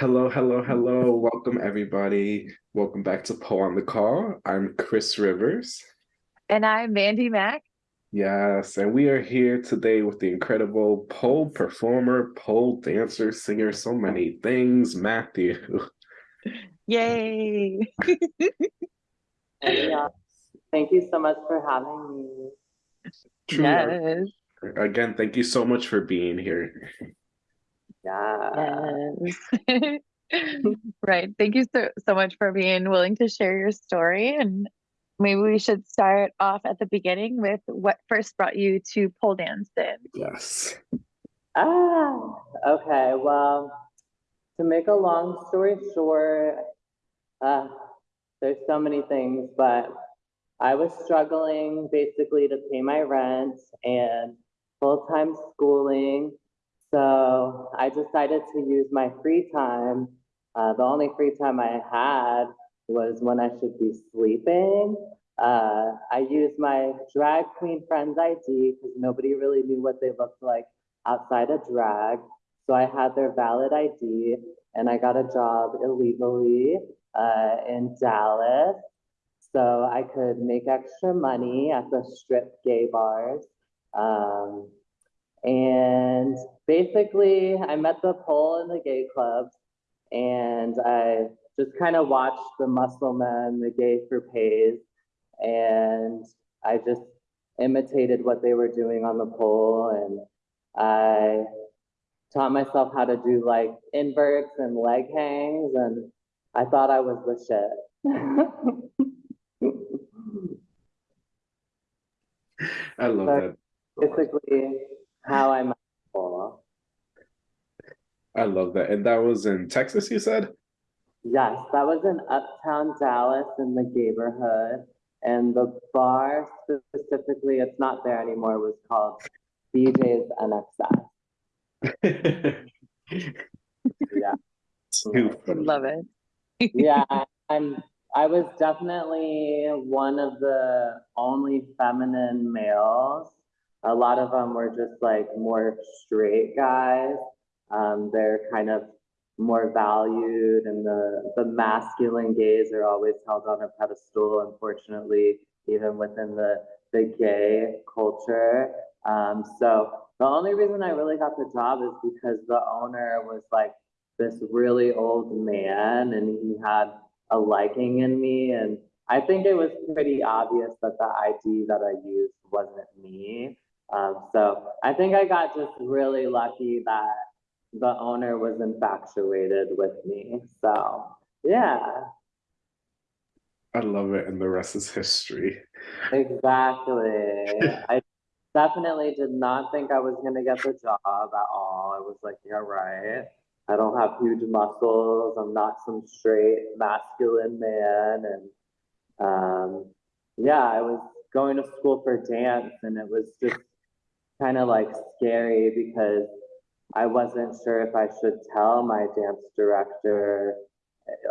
Hello, hello, hello. Welcome, everybody. Welcome back to Poe on the Call. I'm Chris Rivers. And I'm Mandy Mack. Yes, and we are here today with the incredible pole performer, pole dancer, singer, so many things, Matthew. Yay! yeah. Thank you so much for having me. True. Yes. Again, thank you so much for being here. Yeah. Yes. right. Thank you so, so much for being willing to share your story. And maybe we should start off at the beginning with what first brought you to pole dancing. Yes. Ah, okay. Well, to make a long story short, uh, there's so many things, but I was struggling basically to pay my rent and full-time schooling. So I decided to use my free time. Uh, the only free time I had was when I should be sleeping. Uh, I used my drag queen friend's ID because nobody really knew what they looked like outside of drag. So I had their valid ID and I got a job illegally uh, in Dallas. So I could make extra money at the strip gay bars. Um, and basically, I met the pole in the gay club and I just kind of watched the muscle men, the gay for pays, and I just imitated what they were doing on the pole and I taught myself how to do like inverts and leg hangs and I thought I was the shit. I love that. Basically, how I met pole. I love that. And that was in Texas, you said? Yes, that was in Uptown Dallas in the neighborhood. And the bar specifically, it's not there anymore, was called BJ's NXS. yeah. Love it. yeah, I'm I was definitely one of the only feminine males. A lot of them were just like more straight guys. Um, they're kind of more valued and the, the masculine gays are always held on a pedestal, unfortunately, even within the, the gay culture. Um, so the only reason I really got the job is because the owner was like this really old man and he had a liking in me. And I think it was pretty obvious that the ID that I used wasn't me. Um, so I think I got just really lucky that the owner was infatuated with me. So yeah. I love it. And the rest is history. Exactly. I definitely did not think I was going to get the job at all. I was like, yeah, right. I don't have huge muscles. I'm not some straight masculine man. And um, yeah, I was going to school for dance and it was just kind of like scary because I wasn't sure if I should tell my dance director.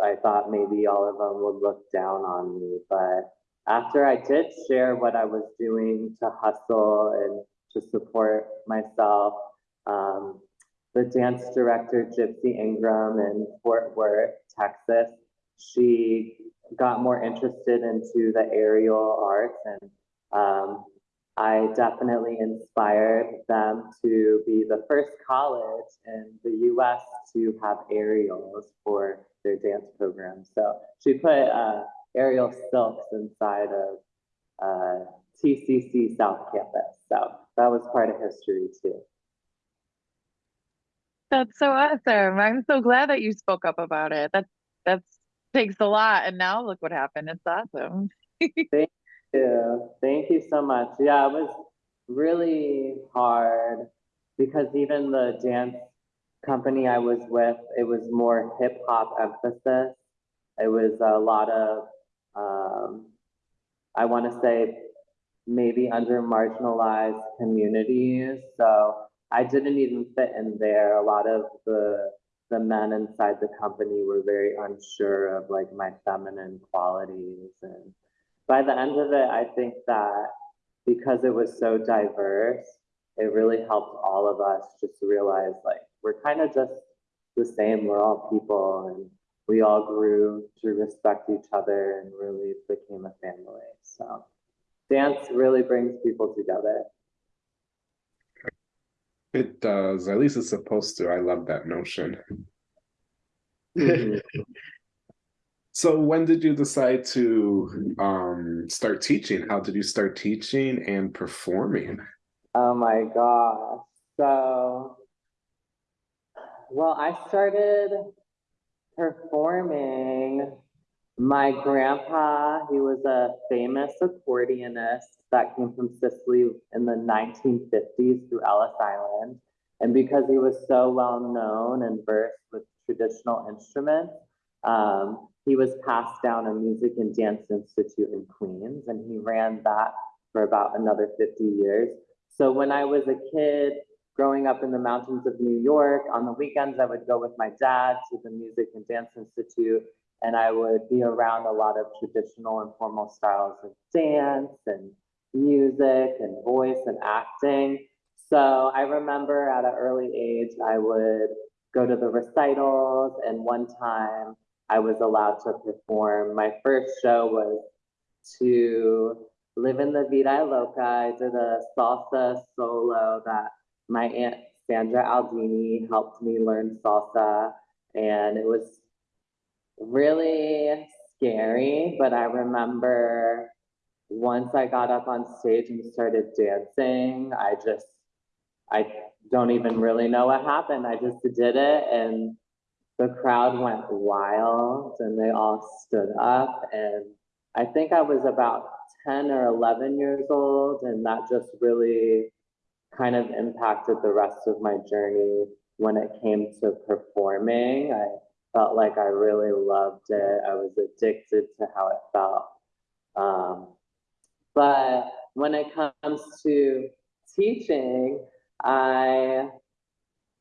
I thought maybe all of them would look down on me, but after I did share what I was doing to hustle and to support myself, um, the dance director, Gypsy Ingram in Fort Worth, Texas, she got more interested into the aerial arts and um, I definitely inspired them to be the first college in the US to have aerials for their dance program. So she put uh, aerial silks inside of uh, TCC South Campus. So that was part of history too. That's so awesome. I'm so glad that you spoke up about it. That that's takes a lot. And now look what happened. It's awesome. Thank you. Thank you so much. Yeah, it was really hard because even the dance company I was with, it was more hip hop emphasis. It was a lot of, um, I want to say, maybe under marginalized communities. So I didn't even fit in there. A lot of the the men inside the company were very unsure of like my feminine qualities and by the end of it, I think that because it was so diverse, it really helped all of us just realize like we're kind of just the same. We're all people and we all grew to respect each other and really became a family. So dance really brings people together. It does. At least it's supposed to. I love that notion. Mhm. So when did you decide to um start teaching? How did you start teaching and performing? Oh my gosh. So, well, I started performing. My grandpa, he was a famous accordionist that came from Sicily in the 1950s through Ellis Island. And because he was so well known and versed with traditional instruments, um, he was passed down a music and dance institute in Queens, and he ran that for about another 50 years. So when I was a kid growing up in the mountains of New York, on the weekends I would go with my dad to the Music and Dance Institute, and I would be around a lot of traditional and formal styles of dance and music and voice and acting. So I remember at an early age, I would go to the recitals, and one time I was allowed to perform. My first show was to Livin' la Vida Loca. I did a salsa solo that my aunt Sandra Aldini helped me learn salsa, and it was really scary. But I remember once I got up on stage and started dancing, I just I don't even really know what happened. I just did it and the crowd went wild and they all stood up and I think I was about 10 or 11 years old and that just really kind of impacted the rest of my journey when it came to performing. I felt like I really loved it. I was addicted to how it felt. Um, but when it comes to teaching, I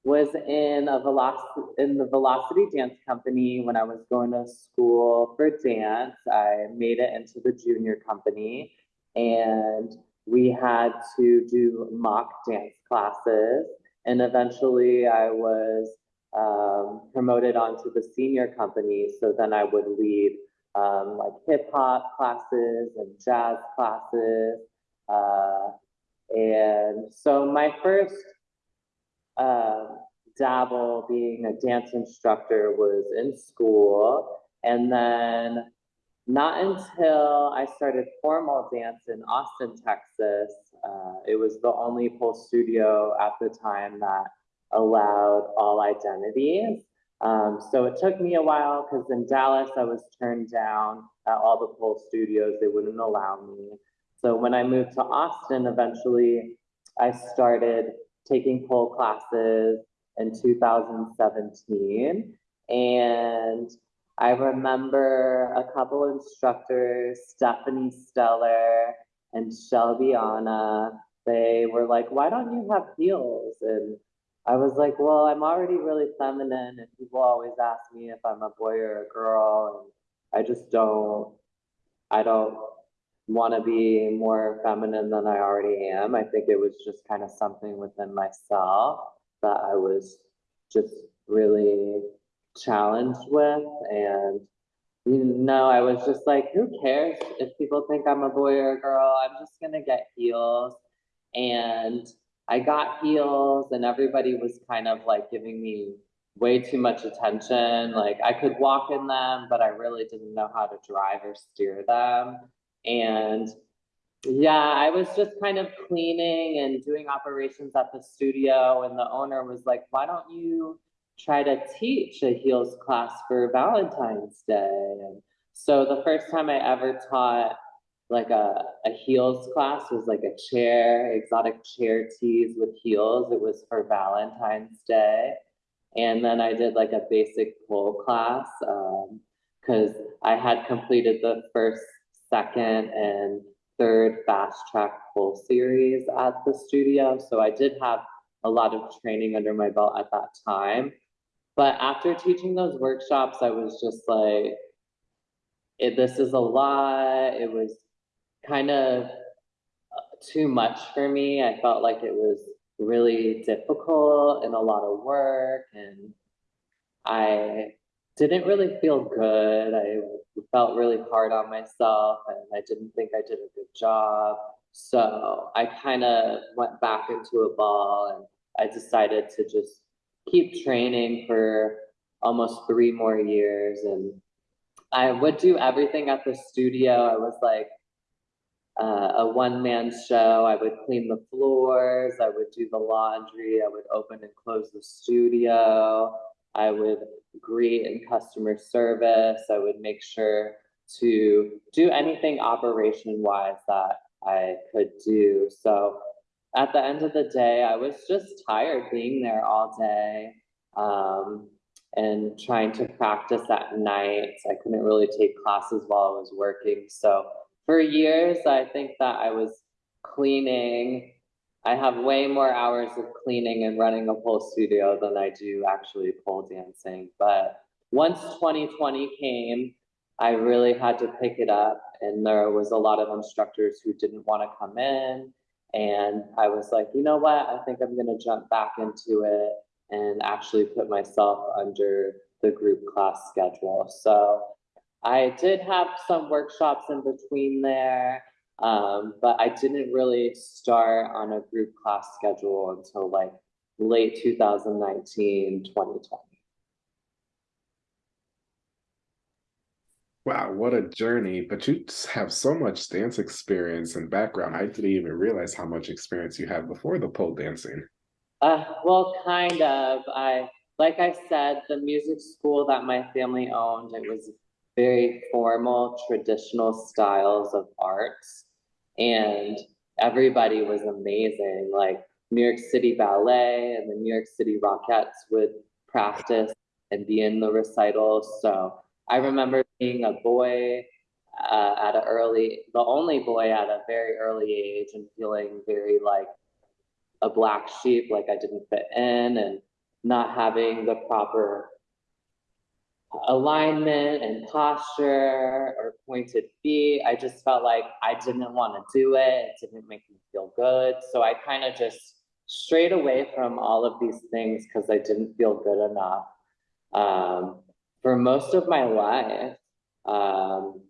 was in a velocity in the Velocity Dance Company when I was going to school for dance. I made it into the junior company, and we had to do mock dance classes. And eventually, I was um, promoted onto the senior company. So then I would lead um, like hip hop classes and jazz classes. Uh, and so my first uh, dabble being a dance instructor was in school. And then not until I started formal dance in Austin, Texas, uh, it was the only pole studio at the time that allowed all identities. Um, so it took me a while because in Dallas, I was turned down at all the pole studios. They wouldn't allow me. So when I moved to Austin, eventually I started taking pole classes in 2017. And I remember a couple instructors, Stephanie Stellar and Shelby Anna, they were like, why don't you have heels? And I was like, well, I'm already really feminine, and people always ask me if I'm a boy or a girl, and I just don't, I don't want to be more feminine than I already am. I think it was just kind of something within myself that I was just really challenged with. And, you know, I was just like, who cares if people think I'm a boy or a girl? I'm just going to get heels. And I got heels, and everybody was kind of like giving me way too much attention. Like I could walk in them, but I really didn't know how to drive or steer them. And yeah, I was just kind of cleaning and doing operations at the studio, and the owner was like, Why don't you try to teach a heels class for Valentine's Day? And so the first time I ever taught like a, a heels class was like a chair, exotic chair tease with heels. It was for Valentine's Day. And then I did like a basic pole class because um, I had completed the first second and third fast track pole series at the studio. So I did have a lot of training under my belt at that time. But after teaching those workshops, I was just like, this is a lot. It was kind of uh, too much for me. I felt like it was really difficult and a lot of work. And I didn't really feel good. I felt really hard on myself and I didn't think I did a good job. So I kind of went back into a ball and I decided to just keep training for almost three more years. And I would do everything at the studio. I was like uh, a one man show. I would clean the floors, I would do the laundry, I would open and close the studio. I would greet in customer service. I would make sure to do anything operation wise that I could do. So at the end of the day, I was just tired being there all day um, and trying to practice at night. I couldn't really take classes while I was working. So for years, I think that I was cleaning. I have way more hours of cleaning and running a pole studio than I do actually pole dancing. But once 2020 came, I really had to pick it up. And there was a lot of instructors who didn't want to come in. And I was like, you know what? I think I'm going to jump back into it and actually put myself under the group class schedule. So I did have some workshops in between there, um, but I didn't really start on a group class schedule until like late 2019, 2020. Wow, what a journey. But you have so much dance experience and background. I didn't even realize how much experience you had before the pole dancing. Uh, well, kind of. I, like I said, the music school that my family owned, it was very formal, traditional styles of arts. And everybody was amazing. Like New York City Ballet and the New York City Rockettes would practice and be in the recitals. So I remember being a boy uh, at an early, the only boy at a very early age and feeling very like a black sheep, like I didn't fit in and not having the proper alignment and posture or pointed feet. I just felt like I didn't want to do it. It didn't make me feel good. So I kind of just strayed away from all of these things because I didn't feel good enough. Um, for most of my life, um,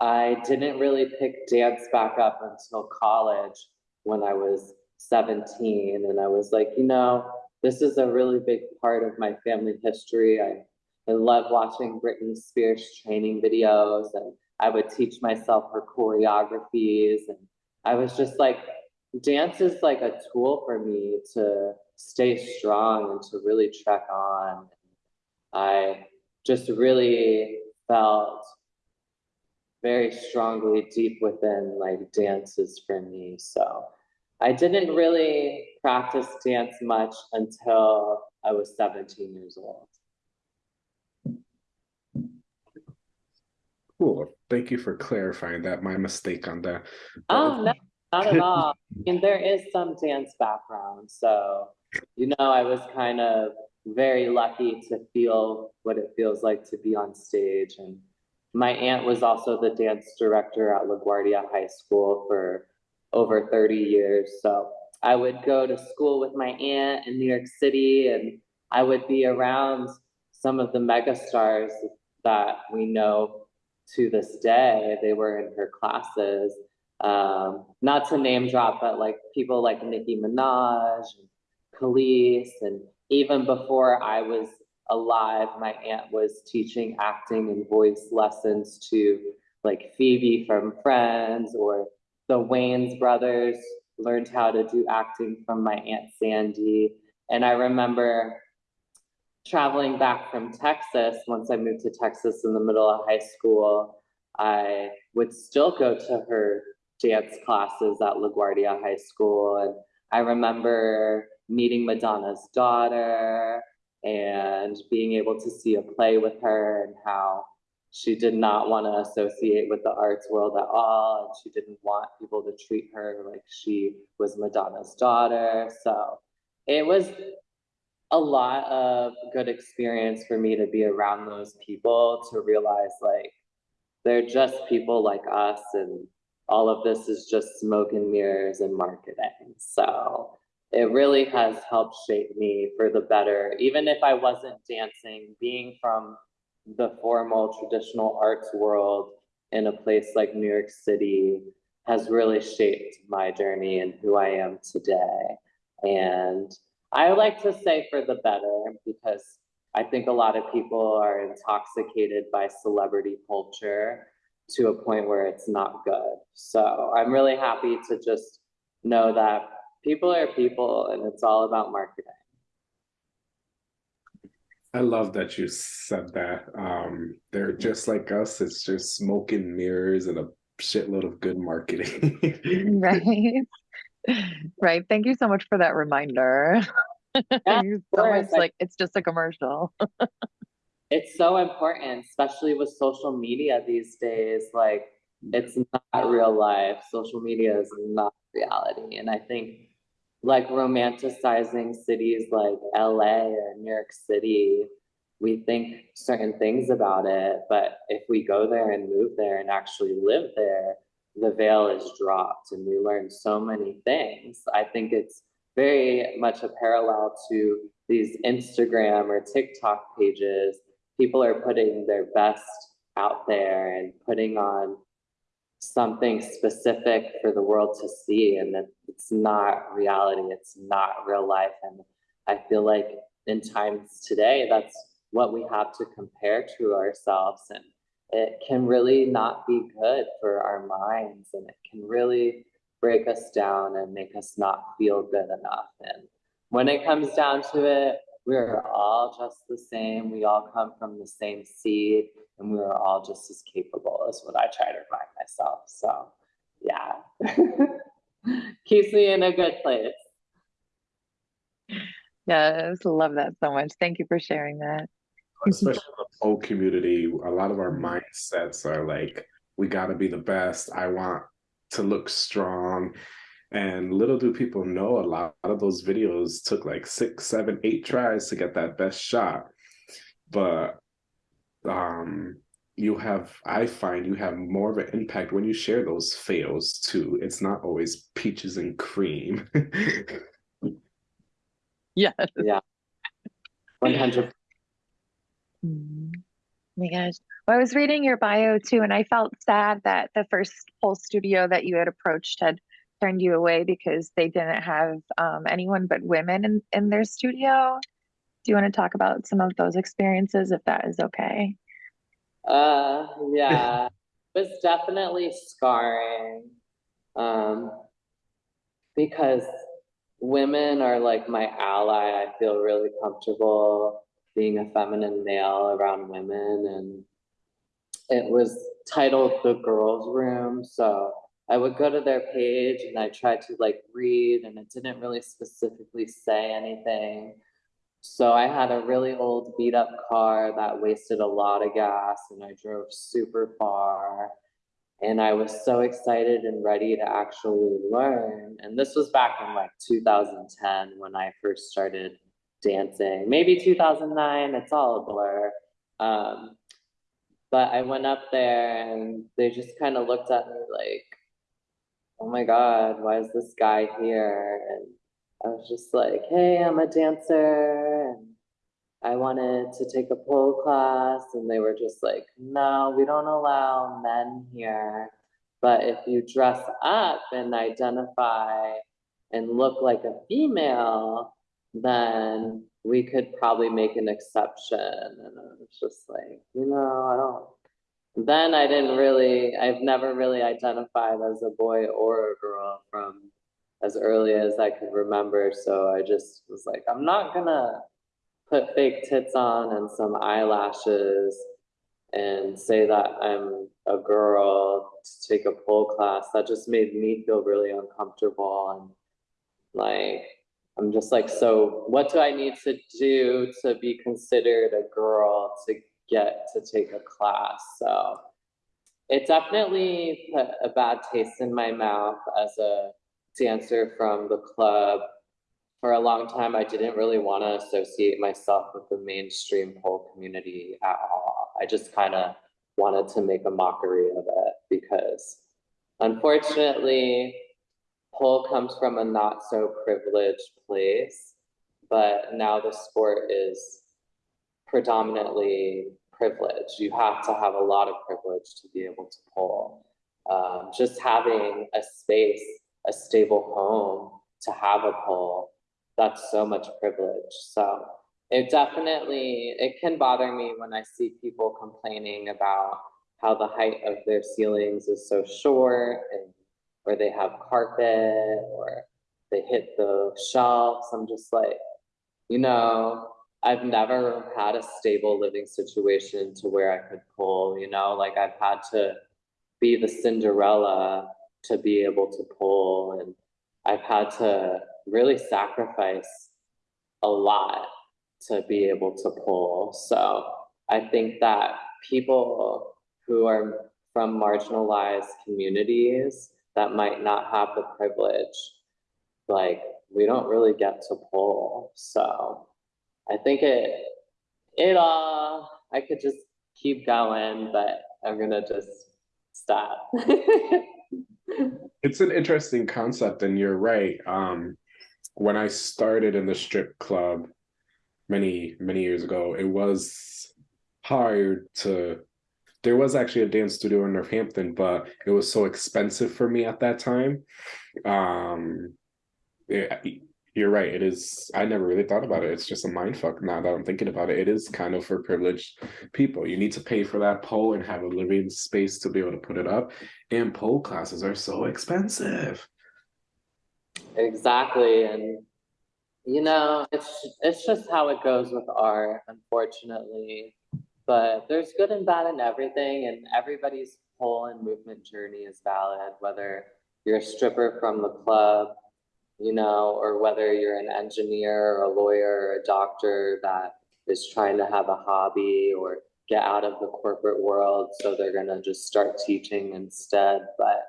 I didn't really pick dance back up until college when I was 17. And I was like, you know, this is a really big part of my family history. I I love watching Britney Spears training videos and I would teach myself her choreographies. And I was just like, dance is like a tool for me to stay strong and to really trek on. I just really felt very strongly deep within like dances for me. So I didn't really practice dance much until I was 17 years old. Cool. Thank you for clarifying that. My mistake on that. Oh, no, not at all. Mean, there is some dance background. So, you know, I was kind of very lucky to feel what it feels like to be on stage. And my aunt was also the dance director at LaGuardia High School for over 30 years. So I would go to school with my aunt in New York City and I would be around some of the megastars that we know to this day. They were in her classes. Um, not to name drop, but like people like Nicki Minaj, and Kelis, and even before I was alive, my aunt was teaching acting and voice lessons to like Phoebe from Friends or the Wayans brothers learned how to do acting from my aunt Sandy. And I remember traveling back from Texas, once I moved to Texas in the middle of high school, I would still go to her dance classes at LaGuardia High School. And I remember meeting Madonna's daughter and being able to see a play with her and how she did not want to associate with the arts world at all. And she didn't want people to treat her like she was Madonna's daughter. So it was a lot of good experience for me to be around those people to realize like they're just people like us and all of this is just smoke and mirrors and marketing. So it really has helped shape me for the better. Even if I wasn't dancing, being from the formal traditional arts world in a place like New York City has really shaped my journey and who I am today. And I like to say for the better because I think a lot of people are intoxicated by celebrity culture to a point where it's not good. So I'm really happy to just know that people are people and it's all about marketing. I love that you said that. Um, they're just like us. It's just smoke and mirrors and a shitload of good marketing. right. Right. Thank you so much for that reminder. Yeah, so it's like it's just a commercial. It's so important, especially with social media these days. Like, it's not real life. Social media is not reality. And I think, like, romanticizing cities like LA or New York City, we think certain things about it. But if we go there and move there and actually live there, the veil is dropped and we learn so many things. I think it's very much a parallel to these Instagram or TikTok pages. People are putting their best out there and putting on something specific for the world to see and that it's not reality it's not real life. And i feel like in times today that's what we have to compare to ourselves. And it can really not be good for our minds and it can really break us down and make us not feel good enough and when it comes down to it we're all just the same. We all come from the same seed, and we're all just as capable, is what I try to remind myself. So, yeah, keeps me in a good place. Yes, love that so much. Thank you for sharing that especially the whole community, a lot of our mindsets are like, we got to be the best. I want to look strong. And little do people know a lot of those videos took like six, seven, eight tries to get that best shot. But um, you have, I find you have more of an impact when you share those fails too. It's not always peaches and cream. yeah. Yeah. 100%. Mm-hmm. Oh my gosh. Well, I was reading your bio too, and I felt sad that the first whole studio that you had approached had turned you away because they didn't have um, anyone but women in, in their studio. Do you want to talk about some of those experiences if that is okay? Uh, yeah, it was definitely scarring um, because women are like my ally. I feel really comfortable being a feminine male around women, and it was titled The Girls Room. So I would go to their page and I tried to like read, and it didn't really specifically say anything. So I had a really old beat up car that wasted a lot of gas and I drove super far. And I was so excited and ready to actually learn. And this was back in like 2010 when I first started dancing. Maybe 2009, it's all a blur. Um, but I went up there and they just kind of looked at me like, oh my God, why is this guy here? And I was just like, hey, I'm a dancer and I wanted to take a pole class. And they were just like, no, we don't allow men here. But if you dress up and identify and look like a female, then we could probably make an exception. And I was just like, you know, I don't. Then I didn't really, I've never really identified as a boy or a girl from as early as I could remember. So I just was like, I'm not gonna put fake tits on and some eyelashes and say that I'm a girl to take a pole class. That just made me feel really uncomfortable and like I'm just like, so what do I need to do to be considered a girl to get to take a class? So it definitely put a bad taste in my mouth as a dancer from the club. For a long time, I didn't really want to associate myself with the mainstream pole community at all. I just kind of wanted to make a mockery of it because unfortunately, pole comes from a not so privileged place, but now the sport is predominantly privileged. You have to have a lot of privilege to be able to pole. Um, just having a space, a stable home to have a pole, that's so much privilege. So it definitely, it can bother me when I see people complaining about how the height of their ceilings is so short and or they have carpet or they hit the shelves. I'm just like, you know, I've never had a stable living situation to where I could pull, you know, like I've had to be the Cinderella to be able to pull and I've had to really sacrifice a lot to be able to pull. So I think that people who are from marginalized communities that might not have the privilege, like we don't really get to pull. So I think it it all I could just keep going, but I'm gonna just stop. It's an interesting concept, and you're right. Um, when I started in the strip club many, many years ago, it was hard to. There was actually a dance studio in Northampton, but it was so expensive for me at that time. Um, it, you're right. It is. I never really thought about it. It's just a mind fuck now that I'm thinking about it. It is kind of for privileged people. You need to pay for that pole and have a living space to be able to put it up. And pole classes are so expensive. Exactly, and you know, it's it's just how it goes with art, unfortunately. But there's good and bad in everything, and everybody's pole and movement journey is valid, whether you're a stripper from the club, you know, or whether you're an engineer or a lawyer or a doctor that is trying to have a hobby or get out of the corporate world, so they're gonna just start teaching instead. But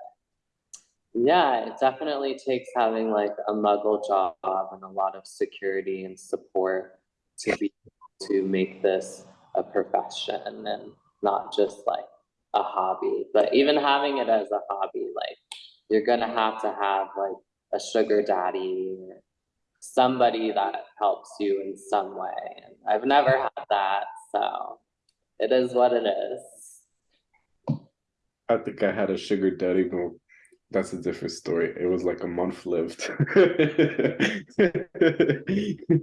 yeah, it definitely takes having like a muggle job and a lot of security and support to be able to make this a profession and not just like a hobby. But even having it as a hobby, like you're gonna have to have like a sugar daddy or somebody that helps you in some way. And I've never had that, so it is what it is. I think I had a sugar daddy, but that's a different story. It was like a month lived.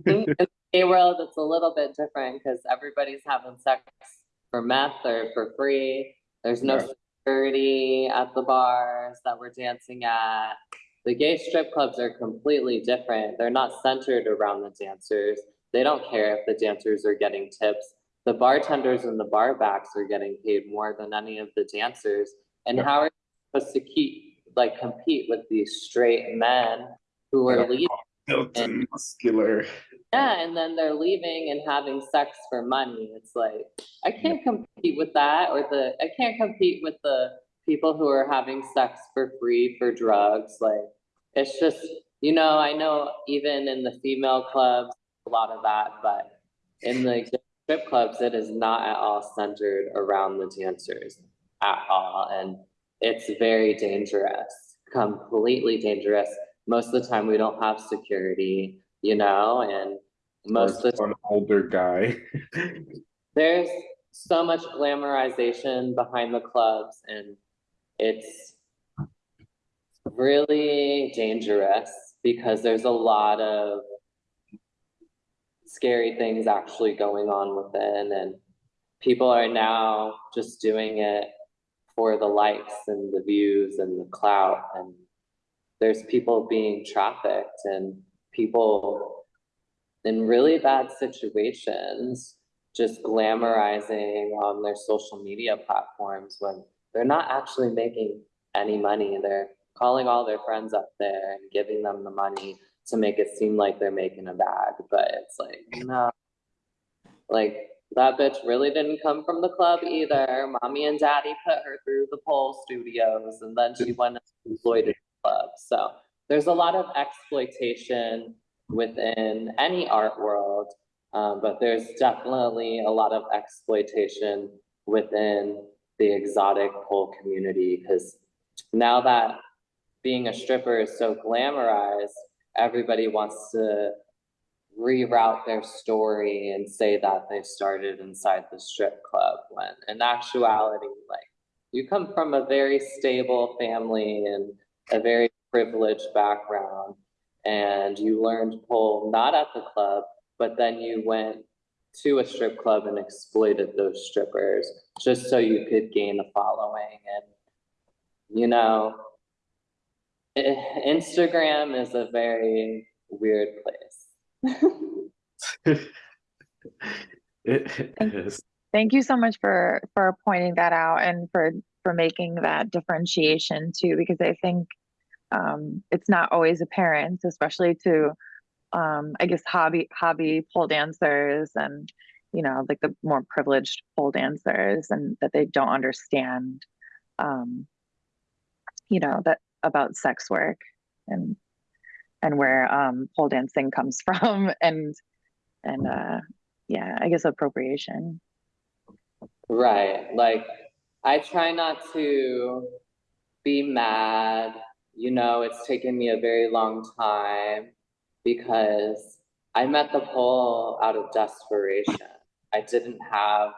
Mm, Gay world, it's a little bit different because everybody's having sex for meth or for free. There's no security at the bars that we're dancing at. The gay strip clubs are completely different. They're not centered around the dancers. They don't care if the dancers are getting tips. The bartenders and the bar backs are getting paid more than any of the dancers. And Yeah. how are you supposed to keep, like, compete with these straight men who are Yeah. leaving? Built and muscular. Yeah, and then they're leaving and having sex for money. It's like I can't compete with that, or the I can't compete with the people who are having sex for free for drugs. Like it's just you know I know even in the female clubs a lot of that, but in the strip clubs it is not at all centered around the dancers at all, and it's very dangerous, completely dangerous. Most of the time we don't have security you know, and most of an older guy. there's so much glamorization behind the clubs and it's really dangerous because there's a lot of scary things actually going on within and people are now just doing it for the likes and the views and the clout and there's people being trafficked and people in really bad situations just glamorizing on their social media platforms when they're not actually making any money. They're calling all their friends up there and giving them the money to make it seem like they're making a bag. But it's like, no. Like that bitch really didn't come from the club either. Mommy and daddy put her through the pole studios and then she went and exploited the club. So there's a lot of exploitation within any art world, um, but there's definitely a lot of exploitation within the exotic pole community because now that being a stripper is so glamorized, everybody wants to reroute their story and say that they started inside the strip club when in actuality, like you come from a very stable family and a very privileged background and you learned pole not at the club, but then you went to a strip club and exploited those strippers just so you could gain a following and you know eh, Instagram is a very weird place. It is. Thank you so much for for pointing that out and for for making that differentiation too, because I think um, it's not always apparent, especially to um, I guess hobby hobby pole dancers and you know like the more privileged pole dancers and that they don't understand um, you know that about sex work and and where um, pole dancing comes from and and uh, yeah I guess appropriation. Right. Like I try not to be mad. You know, it's taken me a very long time because I met the pole out of desperation. I didn't have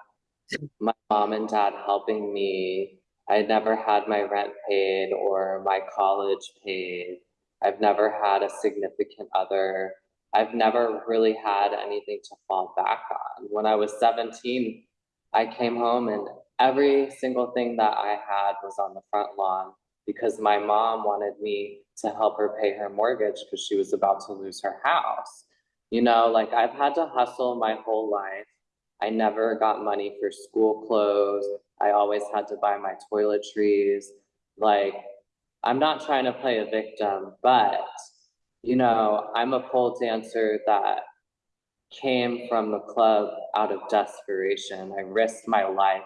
my mom and dad helping me. I never had my rent paid or my college paid. I've never had a significant other. I've never really had anything to fall back on. When I was 17, I came home and every single thing that I had was on the front lawn because my mom wanted me to help her pay her mortgage because she was about to lose her house. You know, like I've had to hustle my whole life. I never got money for school clothes. I always had to buy my toiletries. Like, I'm not trying to play a victim, but, you know, I'm a pole dancer that came from the club out of desperation. I risked my life.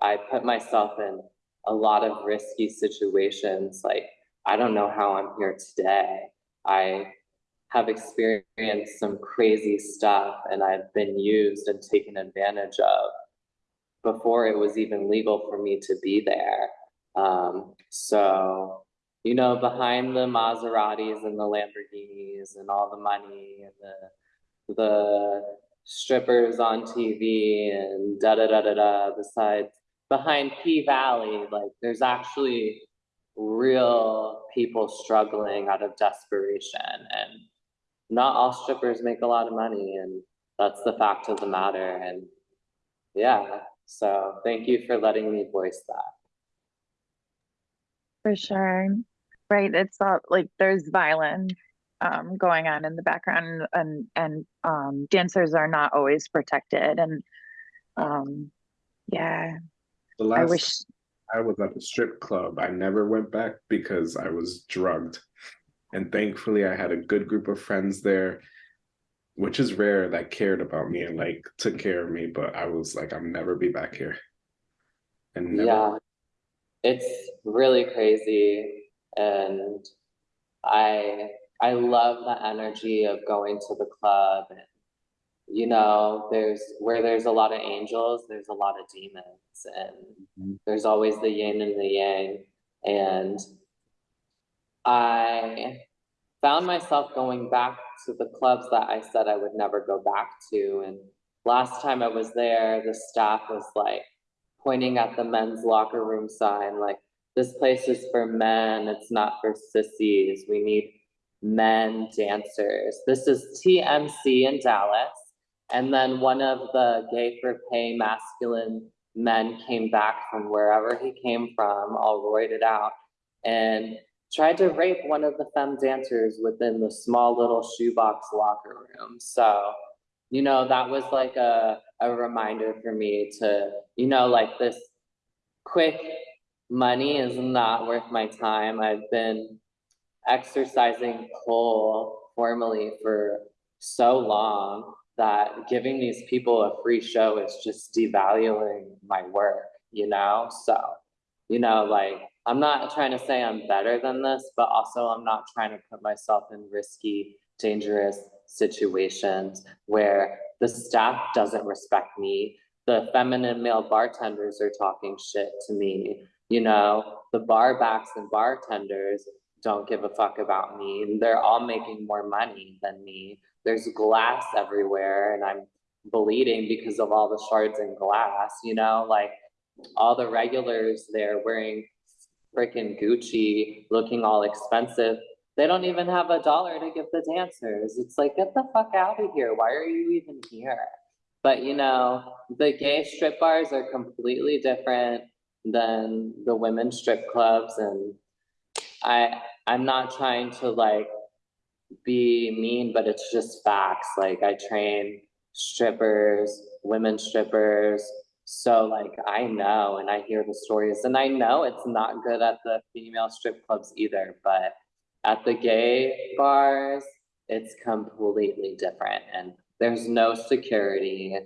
I put myself in a lot of risky situations. Like, I don't know how I'm here today. I have experienced some crazy stuff and I've been used and taken advantage of before it was even legal for me to be there. Um, so, you know, behind the Maseratis and the Lamborghinis and all the money and the the strippers on TV and da da da da da. Besides, behind P Valley, like there's actually real people struggling out of desperation, and not all strippers make a lot of money, and that's the fact of the matter. And yeah, so thank you for letting me voice that. For sure. Right. It's all like there's violence um, going on in the background and and um, dancers are not always protected and um, yeah The last I wish I was at the strip club, I never went back because I was drugged. And thankfully, I had a good group of friends there, which is rare that cared about me and like took care of me. But I was like, I'll never be back here. And never, Yeah, it's really crazy, and I I love the energy of going to the club and you know, there's where there's a lot of angels, there's a lot of demons, and Mhm. there's always the yin and the yang. And I found myself going back to the clubs that I said I would never go back to. And last time I was there, the staff was like pointing at the men's locker room sign, like, this place is for men, it's not for sissies. We need men dancers. This is TMC in Dallas. And then one of the gay for pay masculine men came back from wherever he came from, all roided out, and tried to rape one of the femme dancers within the small little shoebox locker room. So, you know, that was like a, a reminder for me to, you know, like this quick money is not worth my time. I've been exercising pole formally for so long that giving these people a free show is just devaluing my work, you know? So, you know, like, I'm not trying to say I'm better than this, but also I'm not trying to put myself in risky, dangerous situations where the staff doesn't respect me. The feminine male bartenders are talking shit to me. You know, the bar backs and bartenders don't give a fuck about me. They're all making more money than me. There's glass everywhere and I'm bleeding because of all the shards and glass, you know, like all the regulars there wearing freaking Gucci, looking all expensive. They don't even have a dollar to give the dancers. It's like, get the fuck out of here. Why are you even here? But you know, the gay strip bars are completely different than the women's strip clubs and I I'm not trying to like be mean, but it's just facts. Like I train strippers, women strippers. So like I know and I hear the stories and I know it's not good at the female strip clubs either, but at the gay bars, it's completely different and there's no security.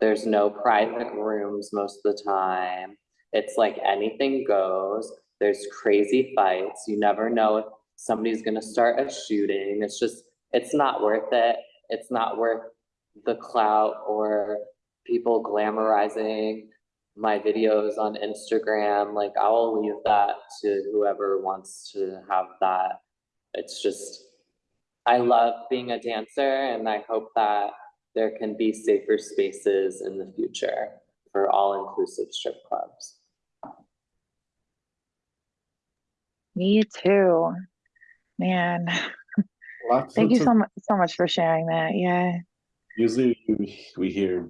There's no private rooms most of the time. It's like anything goes. There's crazy fights. You never know if somebody's gonna start a shooting. It's just, it's not worth it. It's not worth the clout or people glamorizing my videos on Instagram. Like I will leave that to whoever wants to have that. It's just, I love being a dancer and I hope that there can be safer spaces in the future for all inclusive strip clubs. Me too. Man, Lots thank you so much so much for sharing that. Yeah. Usually we, we hear,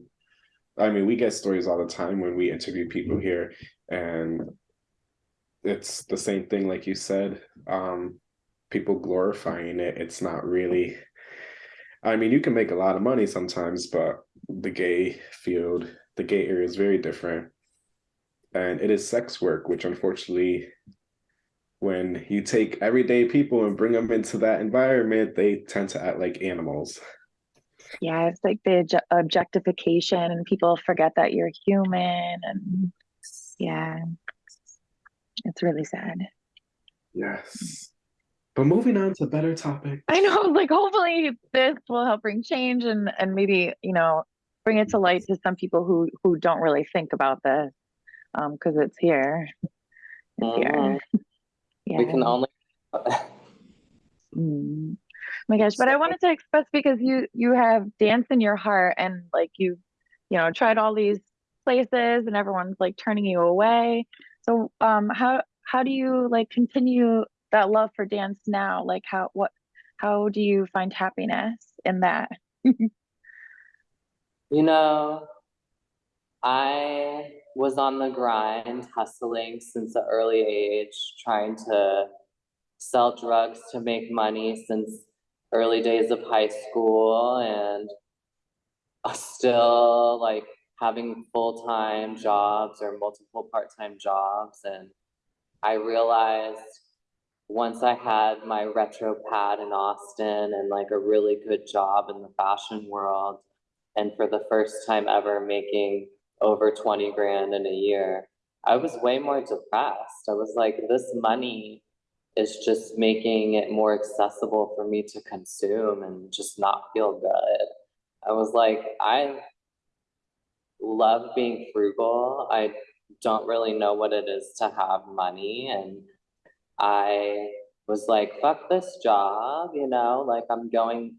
I mean, we get stories all the time when we interview people here and it's the same thing like you said, um, people glorifying it. It's not really, I mean, you can make a lot of money sometimes, but the gay field, the gay area is very different. And it is sex work, which unfortunately, when you take everyday people and bring them into that environment, they tend to act like animals. Yeah, it's like the objectification and people forget that you're human and yeah. It's really sad. Yes. But moving on to better topic. I know, like hopefully this will help bring change and and maybe, you know, bring it to light to some people who who don't really think about this. Um, because it's here. It's here. Yeah. We can only. Mm. My gosh, but I wanted to express because you you have dance in your heart and like you you know tried all these places and everyone's like turning you away. So um how how do you like continue that love for dance now? Like how what how do you find happiness in that? You know, I was on the grind, hustling since an early age, trying to sell drugs to make money since early days of high school and still like having full-time jobs or multiple part-time jobs. And I realized once I had my retro pad in Austin and like a really good job in the fashion world, and for the first time ever making over 20 grand in a year, I was way more depressed. I was like, this money is just making it more accessible for me to consume and just not feel good. I was like, I love being frugal. I don't really know what it is to have money. And I was like, fuck this job, you know, like I'm going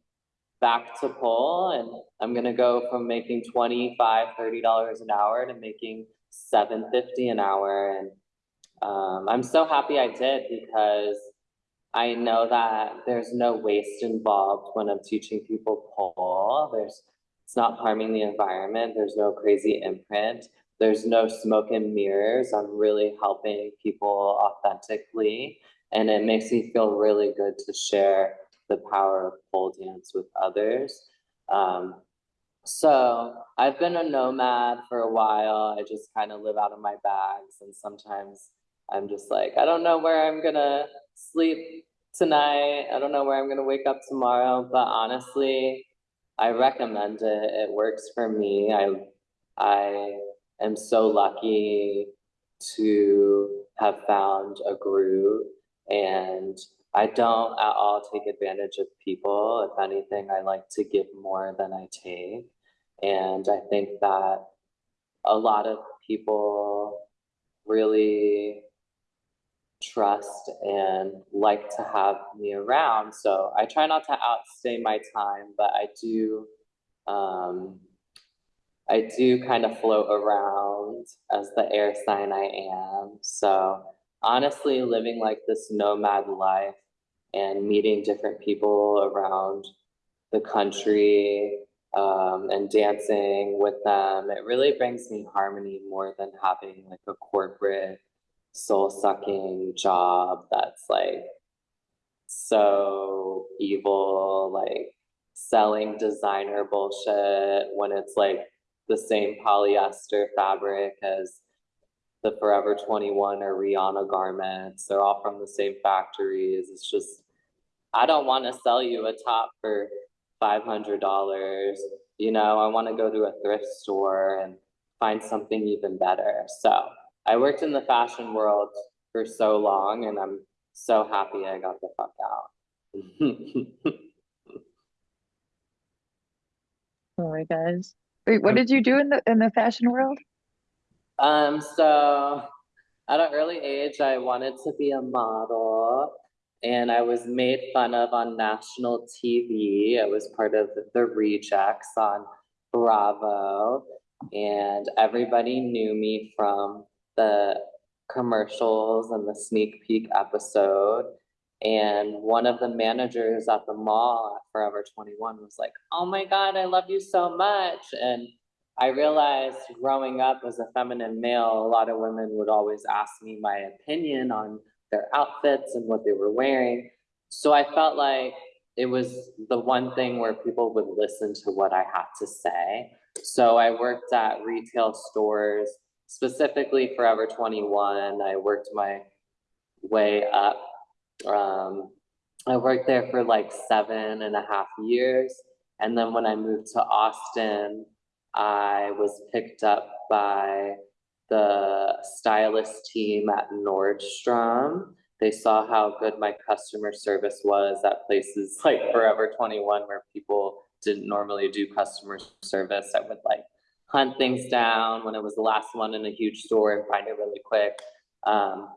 back to pole and I'm gonna go from making 25 $30 an hour to making 750 an hour. And um, I'm so happy I did because I know that there's no waste involved when I'm teaching people pole. There's it's not harming the environment. There's no crazy imprint. There's no smoke and mirrors. I'm really helping people authentically. And it makes me feel really good to share the power of pole dance with others. Um, so I've been a nomad for a while. I just kind of live out of my bags. And sometimes I'm just like, I don't know where I'm gonna sleep tonight. I don't know where I'm gonna wake up tomorrow. But honestly, I recommend it. It works for me. I I am so lucky to have found a groove and I don't at all take advantage of people. If anything, I like to give more than I take. And I think that a lot of people really trust and like to have me around. So I try not to outstay my time, but I do um I do kind of float around as the air sign I am. So honestly, living like this nomad life and meeting different people around the country um, and dancing with them, it really brings me harmony more than having like a corporate soul sucking job that's like so evil, like selling designer bullshit when it's like the same polyester fabric as the Forever 21 or Rihanna garments. They're all from the same factories. It's just, I don't want to sell you a top for $500. You know, I want to go to a thrift store and find something even better. So I worked in the fashion world for so long and I'm so happy I got the fuck out. Oh guys. Wait, what did you do in the in the fashion world? Um, so at an early age, I wanted to be a model and I was made fun of on national TV. I was part of the rejects on Bravo and everybody knew me from the commercials and the sneak peek episode. And one of the managers at the mall at Forever 21 was like, Oh my God, I love you so much. And I realized growing up as a feminine male, a lot of women would always ask me my opinion on their outfits and what they were wearing. So I felt like it was the one thing where people would listen to what I had to say. So I worked at retail stores, specifically Forever 21. I worked my way up um, I worked there for like seven and a half years. And then when I moved to Austin, I was picked up by the stylist team at Nordstrom. They saw how good my customer service was at places like Forever 21, where people didn't normally do customer service. I would like hunt things down when it was the last one in a huge store and find it really quick. Um,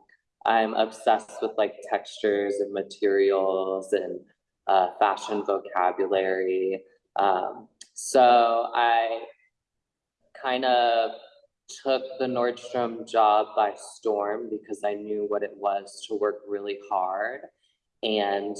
I'm obsessed with like textures and materials and uh, fashion vocabulary. Um, so I kind of took the Nordstrom job by storm because I knew what it was to work really hard. And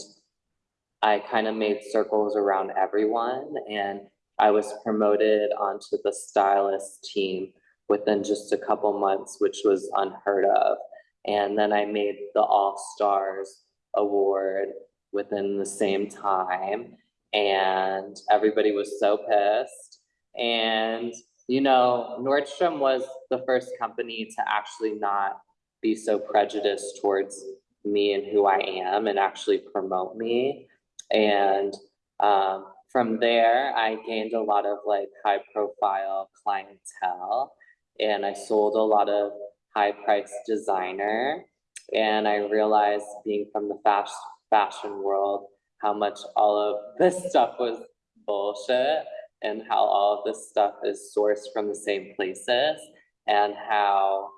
I kind of made circles around everyone. And I was promoted onto the stylist team within just a couple months, which was unheard of. And then I made the All Stars Award within the same time. And everybody was so pissed. And, you know, Nordstrom was the first company to actually not be so prejudiced towards me and who I am and actually promote me. And um, from there, I gained a lot of like high profile clientele and I sold a lot of high priced designer. And I realized being from the fast fashion world, how much all of this stuff was bullshit and how all of this stuff is sourced from the same places and how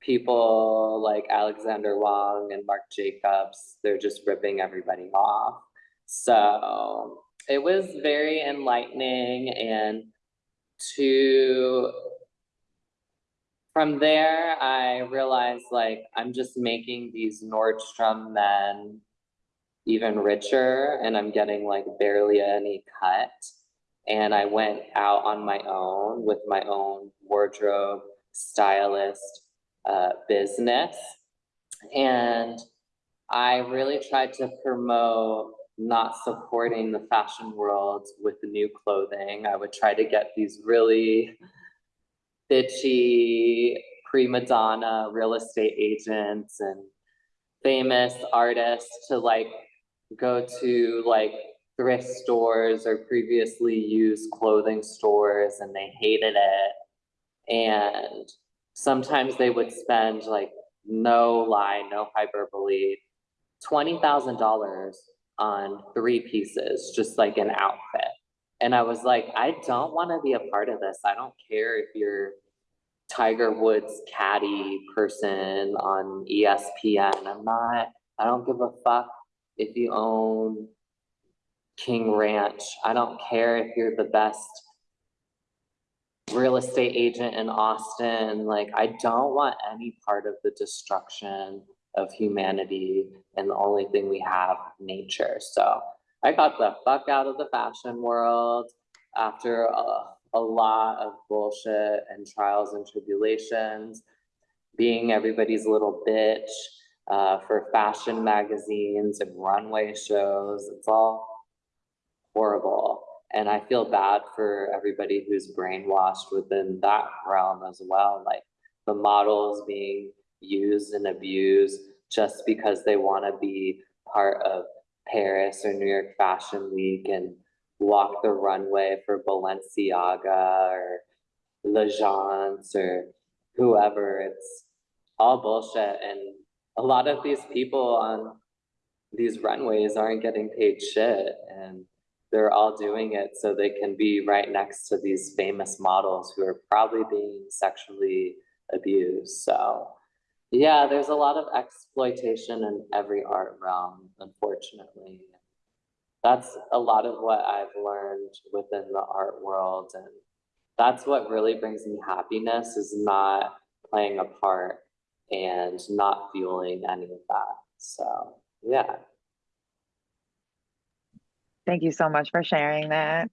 people like Alexander Wang and Marc Jacobs, they're just ripping everybody off. So it was very enlightening and to from there, I realized like I'm just making these Nordstrom men even richer and I'm getting like barely any cut. And I went out on my own with my own wardrobe stylist uh, business. And I really tried to promote not supporting the fashion world with the new clothing. I would try to get these really bitchy prima donna real estate agents and famous artists to like go to like thrift stores or previously used clothing stores and they hated it. And sometimes they would spend like no lie, no hyperbole, $20,000 on three pieces, just like an outfit. And I was like, I don't want to be a part of this. I don't care if you're Tiger Woods caddy person on ESPN. I'm not, I don't give a fuck if you own King Ranch. I don't care if you're the best real estate agent in Austin. Like, I don't want any part of the destruction of humanity and the only thing we have, nature. So I got the fuck out of the fashion world after a, a lot of bullshit and trials and tribulations, being everybody's little bitch uh, for fashion magazines and runway shows. It's all horrible. And I feel bad for everybody who's brainwashed within that realm as well. Like the models being used and abused just because they want to be part of Paris or New York Fashion Week and walk the runway for Balenciaga or L'Agence or whoever. It's all bullshit. And a lot of these people on these runways aren't getting paid shit. And they're all doing it so they can be right next to these famous models who are probably being sexually abused. So yeah, there's a lot of exploitation in every art realm, unfortunately. That's a lot of what I've learned within the art world. And that's what really brings me happiness is not playing a part and not fueling any of that. So yeah. Thank you so much for sharing that.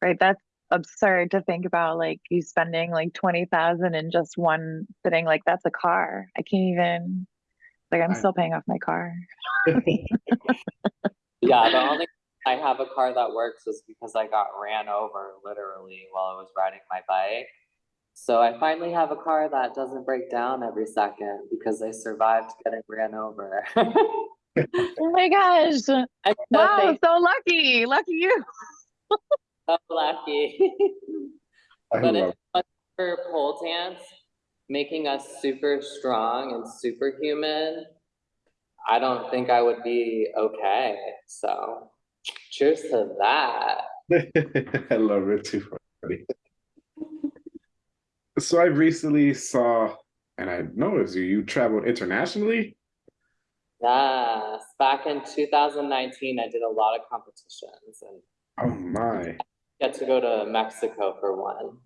Right, that's absurd to think about like you spending like 20,000 in just one sitting like that's a car. I can't even like I'm I- still paying off my car. Yeah, the only I have a car that works is because I got ran over literally while I was riding my bike. So I finally have a car that doesn't break down every second because I survived getting ran over. Oh my gosh. I'm so Wow, thankful, so lucky. Lucky you. so lucky. But love if it for pole dance making us super strong and superhuman, I don't think I would be okay. So cheers to that. I love it too funny. So I recently saw, and I know noticed you, you traveled internationally. Yes, back in 2019, I did a lot of competitions and Oh my. get to go to Mexico for one.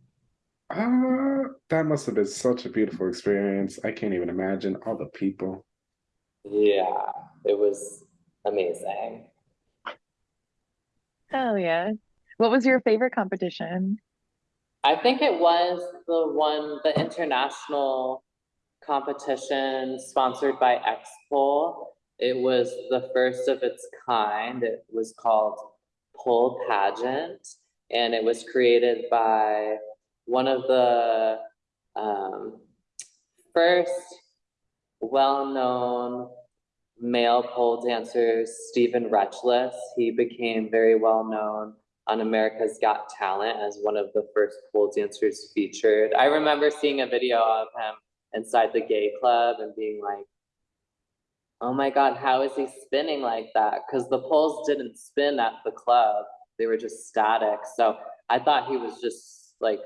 Ah, that must have been such a beautiful experience. I can't even imagine all the people. Yeah, it was amazing. Oh yeah. What was your favorite competition? I think it was the one, the international competition sponsored by X-Pole. It was the first of its kind. It was called Pole Pageant, and it was created by one of the um, first well-known male pole dancers, Steven Retchless. He became very well known on America's Got Talent as one of the first pole dancers featured. I remember seeing a video of him inside the gay club and being like, oh my God, how is he spinning like that? Because the poles didn't spin at the club, they were just static. So I thought he was just like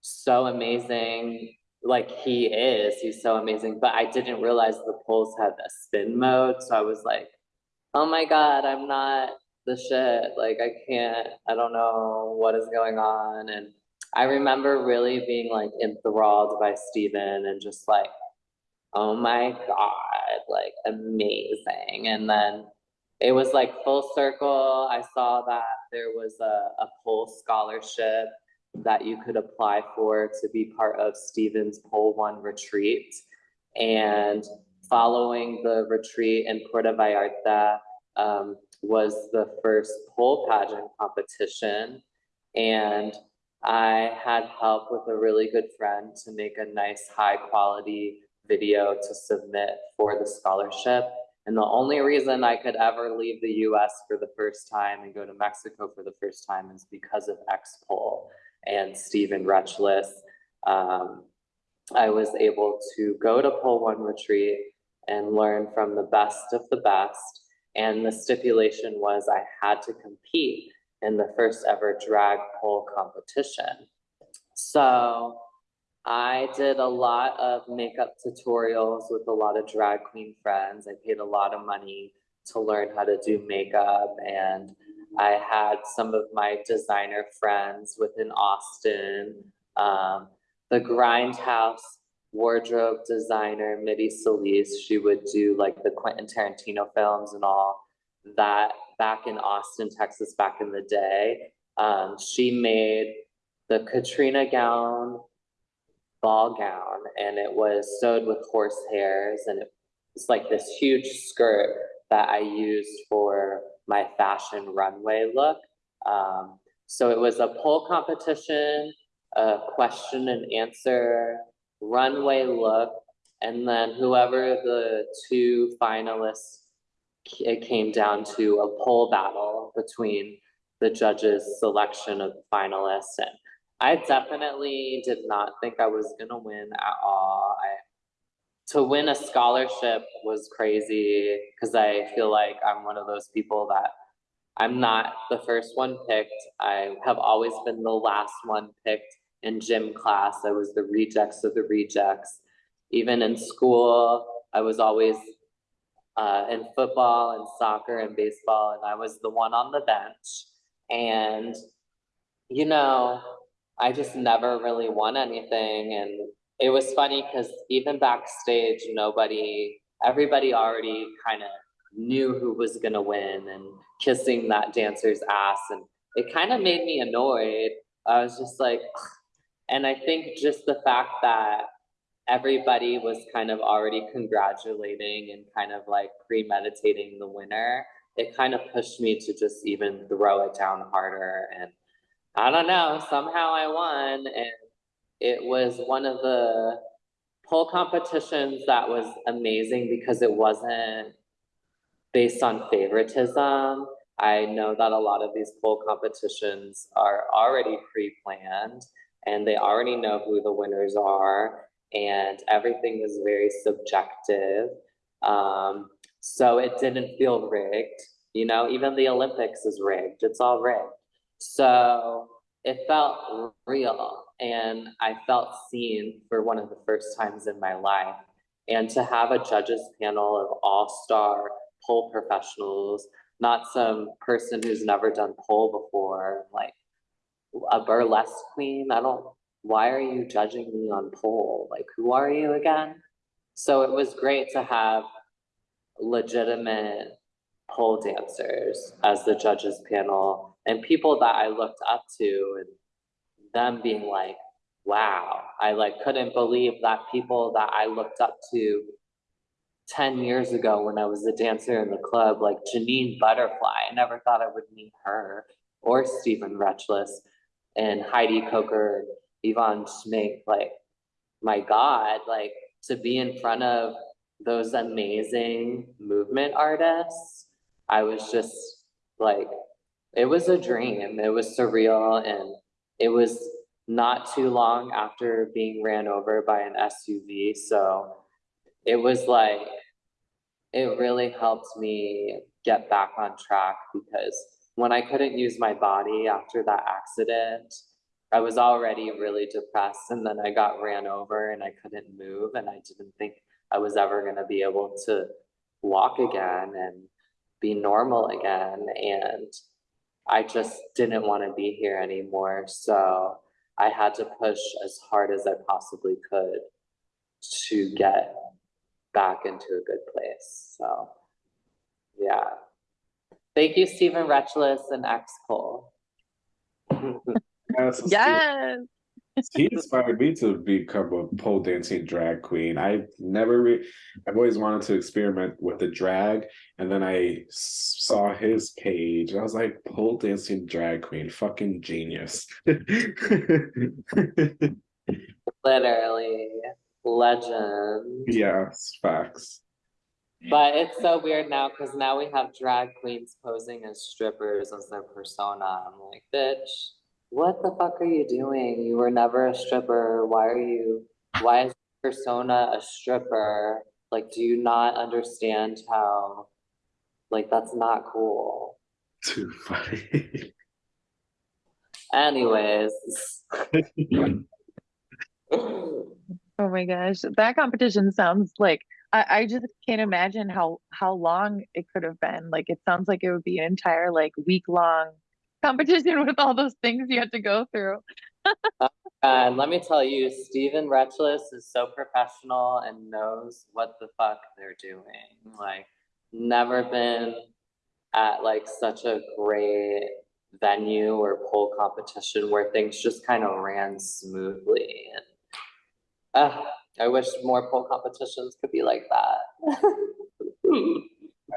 so amazing. Like he is, he's so amazing. But I didn't realize the poles had a spin mode. So I was like, oh my God, I'm not the shit. Like I can't, I don't know what is going on. And I remember really being like enthralled by Steven and just like, oh my God, like amazing. And then it was like full circle. I saw that there was a, a pole scholarship that you could apply for to be part of Steven's Pole One retreat. And following the retreat in Puerto Vallarta, um, was the first pole pageant competition. And I had help with a really good friend to make a nice high quality video to submit for the scholarship. And the only reason I could ever leave the US for the first time and go to Mexico for the first time is because of X-Pole and Steven Retchless. Um, I was able to go to Pole One Retreat and learn from the best of the best. And the stipulation was I had to compete in the first ever drag pole competition. So I did a lot of makeup tutorials with a lot of drag queen friends. I paid a lot of money to learn how to do makeup and I had some of my designer friends within Austin. Um, the Grindhouse wardrobe designer, Mitty Solis, she would do like the Quentin Tarantino films and all that back in Austin, Texas, back in the day. Um, she made the Katrina gown, ball gown, and it was sewed with horse hairs, and it was like this huge skirt that I used for my fashion runway look. Um, so it was a pole competition, a question and answer, runway look, and then whoever the two finalists it came down to a pole battle between the judges' selection of finalists. And I definitely did not think I was gonna win at all. I to win a scholarship was crazy because I feel like I'm one of those people that I'm not the first one picked. I have always been the last one picked in gym class. I was the rejects of the rejects. Even in school, I was always uh, in football and soccer and baseball, and I was the one on the bench. And, you know, I just never really won anything. And it was funny because even backstage, nobody, everybody already kind of knew who was gonna win and kissing that dancer's ass. And it kind of made me annoyed. I was just like, and I think just the fact that everybody was kind of already congratulating and kind of like premeditating the winner, it kind of pushed me to just even throw it down harder. And I don't know, somehow I won. And it was one of the pole competitions that was amazing because it wasn't based on favoritism. I know that a lot of these pole competitions are already pre-planned and they already know who the winners are and everything is very subjective. Um, so it didn't feel rigged. You know, even the Olympics is rigged. It's all rigged. So it felt real and I felt seen for one of the first times in my life. And to have a judges panel of all-star pole professionals, not some person who's never done pole before, like a burlesque queen. I don't, why are you judging me on pole? Like, who are you again? So it was great to have legitimate pole dancers as the judges panel and people that I looked up to and them being like, wow, I like couldn't believe that people that I looked up to 10 years ago when I was a dancer in the club, like Jenyne Butterfly, I never thought I would meet her or Steven Retchless and Heidi Coker and Yvonne Schmink. Like, my God, like to be in front of those amazing movement artists, I was just like, it was a dream. It was surreal and it was not too long after being ran over by an SUV. So it was like, it really helped me get back on track because when I couldn't use my body after that accident, I was already really depressed and then I got ran over and I couldn't move and I didn't think I was ever going to be able to walk again and be normal again and I just didn't want to be here anymore so I had to push as hard as I possibly could to get back into a good place. So, yeah. Thank you, Steven Retchless and X Cole. Yes. He inspired me to become a pole dancing drag queen. I never, re- I've always wanted to experiment with the drag, and then I saw his page. And I was like, pole dancing drag queen, fucking genius. Literally, legend. yes, facts. But it's so weird now because now we have drag queens posing as strippers as their persona. I'm like, bitch, what the fuck are you doing? You were never a stripper. Why are you, why is your persona a stripper? Like, do you not understand how, like, that's not cool? Too funny. Anyways, Oh my gosh, that competition sounds like I, I just can't imagine how how long it could have been. Like it sounds like it would be an entire like week long competition with all those things you had to go through. And let me tell you, Steven Retchless is so professional and knows what the fuck they're doing. Like, never been at like such a great venue or pole competition where things just kind of ran smoothly. And uh, I wish more pole competitions could be like that.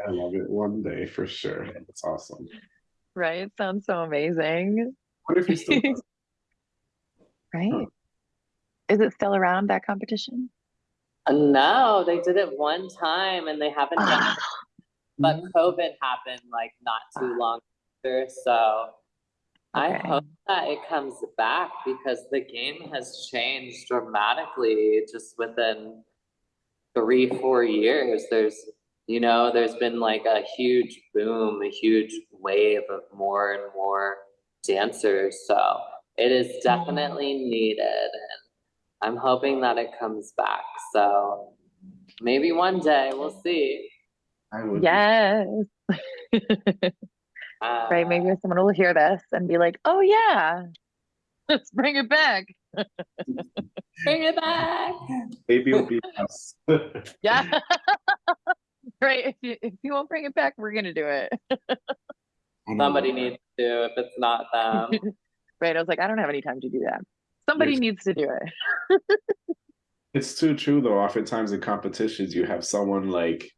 I love it one day for sure. It's awesome. Right? Sounds so amazing. What if you still does? Right? Is it still around that competition? Uh, no, they did it one time and they haven't done Ah, it, but COVID happened like not too long after. So I hope that it comes back because the game has changed dramatically just within three, four years. There's, you know, there's been like a huge boom, a huge wave of more and more dancers. So it is definitely needed. And I'm hoping that it comes back. So maybe one day we'll see. I would. Yes. Uh, Right, maybe someone will hear this and be like, "Oh yeah, let's bring it back." Bring it back. Maybe it'll be us. Yeah. Right. If you if you won't bring it back, we're gonna do it. Somebody needs to if it's not them. Right. I was like, I don't have any time to do that. Somebody Yes. needs to do it. It's too true though. Oftentimes in competitions, you have someone like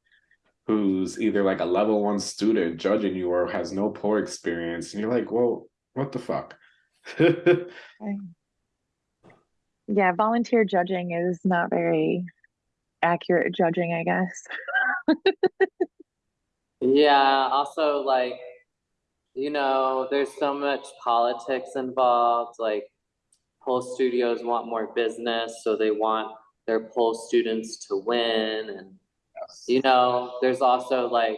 who's either like a level one student judging you or has no poor experience, and you're like, well, what the fuck? Yeah, volunteer judging is not very accurate judging, I guess. Yeah, also like, you know, there's so much politics involved. Like, pole studios want more business, so they want their pole students to win. And, you know, there's also like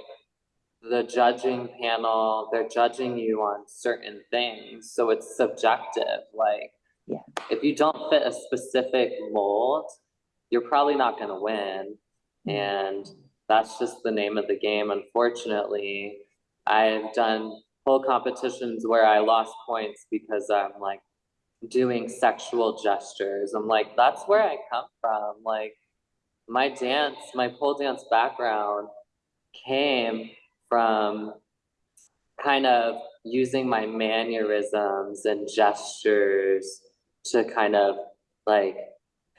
the judging panel, they're judging you on certain things, so it's subjective. Like, Yeah. if you don't fit a specific mold, you're probably not going to win. Mm-hmm. And that's just the name of the game. Unfortunately, I've done pole competitions where I lost points because I'm like doing sexual gestures. I'm like, that's where I come from. Like, my dance, my pole dance background came from kind of using my mannerisms and gestures to kind of like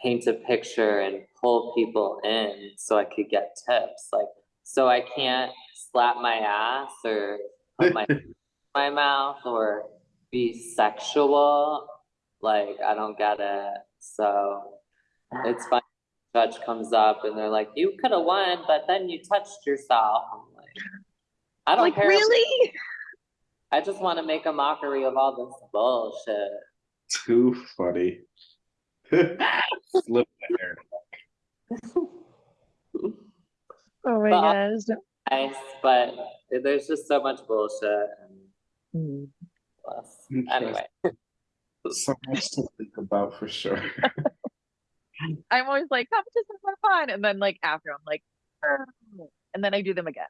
paint a picture and pull people in so I could get tips. Like, so I can't slap my ass or put my my mouth or be sexual. Like, I don't get it. So it's fine. Judge comes up and they're like, "You could have won, but then you touched yourself." I'm like, I don't Like, care. really? I just want to make a mockery of all this bullshit. Too funny. Slip there. Oh my But- gosh. Nice, but there's just so much bullshit. And hmm. plus, anyway, So much to think about for sure. I'm always like, competitions are fun. And then like after I'm like, "Oh," and then I do them again.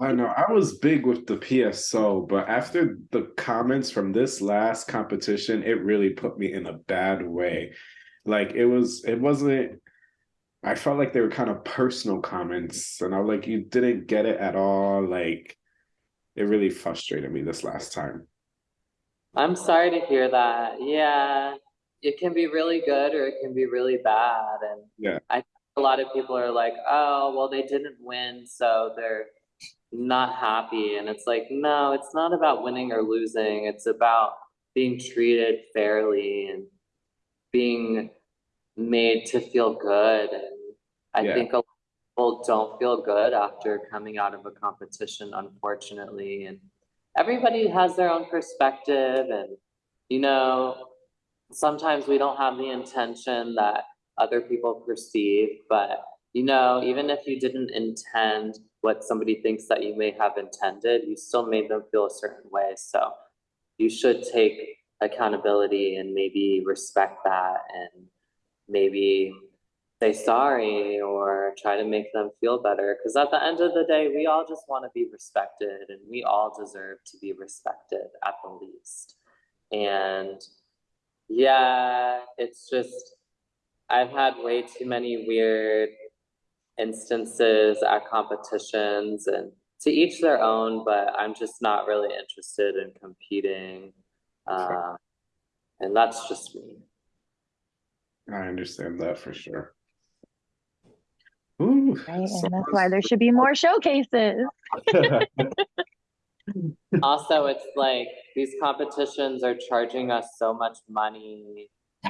I know I was big with the PSO, but after the comments from this last competition, it really put me in a bad way. Like it was, it wasn't. I felt like they were kind of personal comments, and I was like, "You didn't get it at all." Like, it really frustrated me this last time. I'm sorry to hear that. Yeah, it can be really good or it can be really bad. And Yeah. I think a lot of people are like, oh, well, they didn't win, so they're not happy. And it's like, no, it's not about winning or losing. It's about being treated fairly and being made to feel good. And I Yeah. think a lot of people don't feel good after coming out of a competition, unfortunately. And everybody has their own perspective and you know sometimes we don't have the intention that other people perceive but you know even if you didn't intend what somebody thinks that you may have intended you still made them feel a certain way so you should take accountability and maybe respect that and maybe say sorry or try to make them feel better. Because at the end of the day, we all just want to be respected and we all deserve to be respected at the least. And yeah, it's just, I've had way too many weird instances at competitions and to each their own, but I'm just not really interested in competing. Uh, and that's just me. I understand that for sure. Ooh, Right, and that's why there should be more showcases. Also, it's like these competitions are charging us so much money.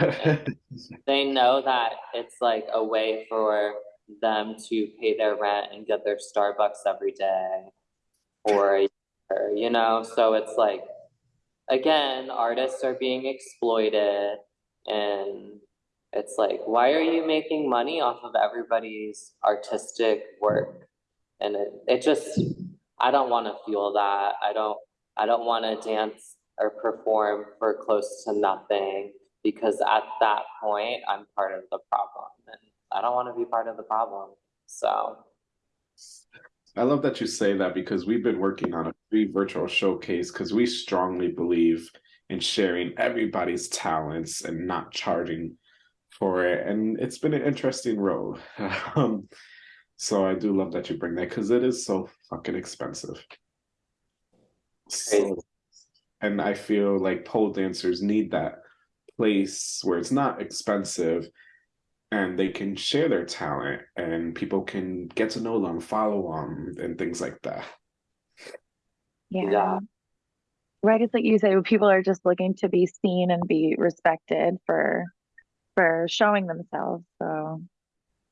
They know that it's like a way for them to pay their rent and get their Starbucks every day or a year, you know? So it's like, again, artists are being exploited and it's like, why are you making money off of everybody's artistic work? And it, it just, I don't want to feel that. I don't, I don't want to dance or perform for close to nothing because at that point, I'm part of the problem and I don't want to be part of the problem. So, I love that you say that because we've been working on a free virtual showcase because we strongly believe in sharing everybody's talents and not charging for it. And it's been an interesting road. um, so I do love that you bring that because it is so fucking expensive. So, and I feel like pole dancers need that place where it's not expensive and they can share their talent and people can get to know them, follow them, and things like that. Yeah. Yeah. Right, it's like you say, people are just looking to be seen and be respected for for showing themselves. So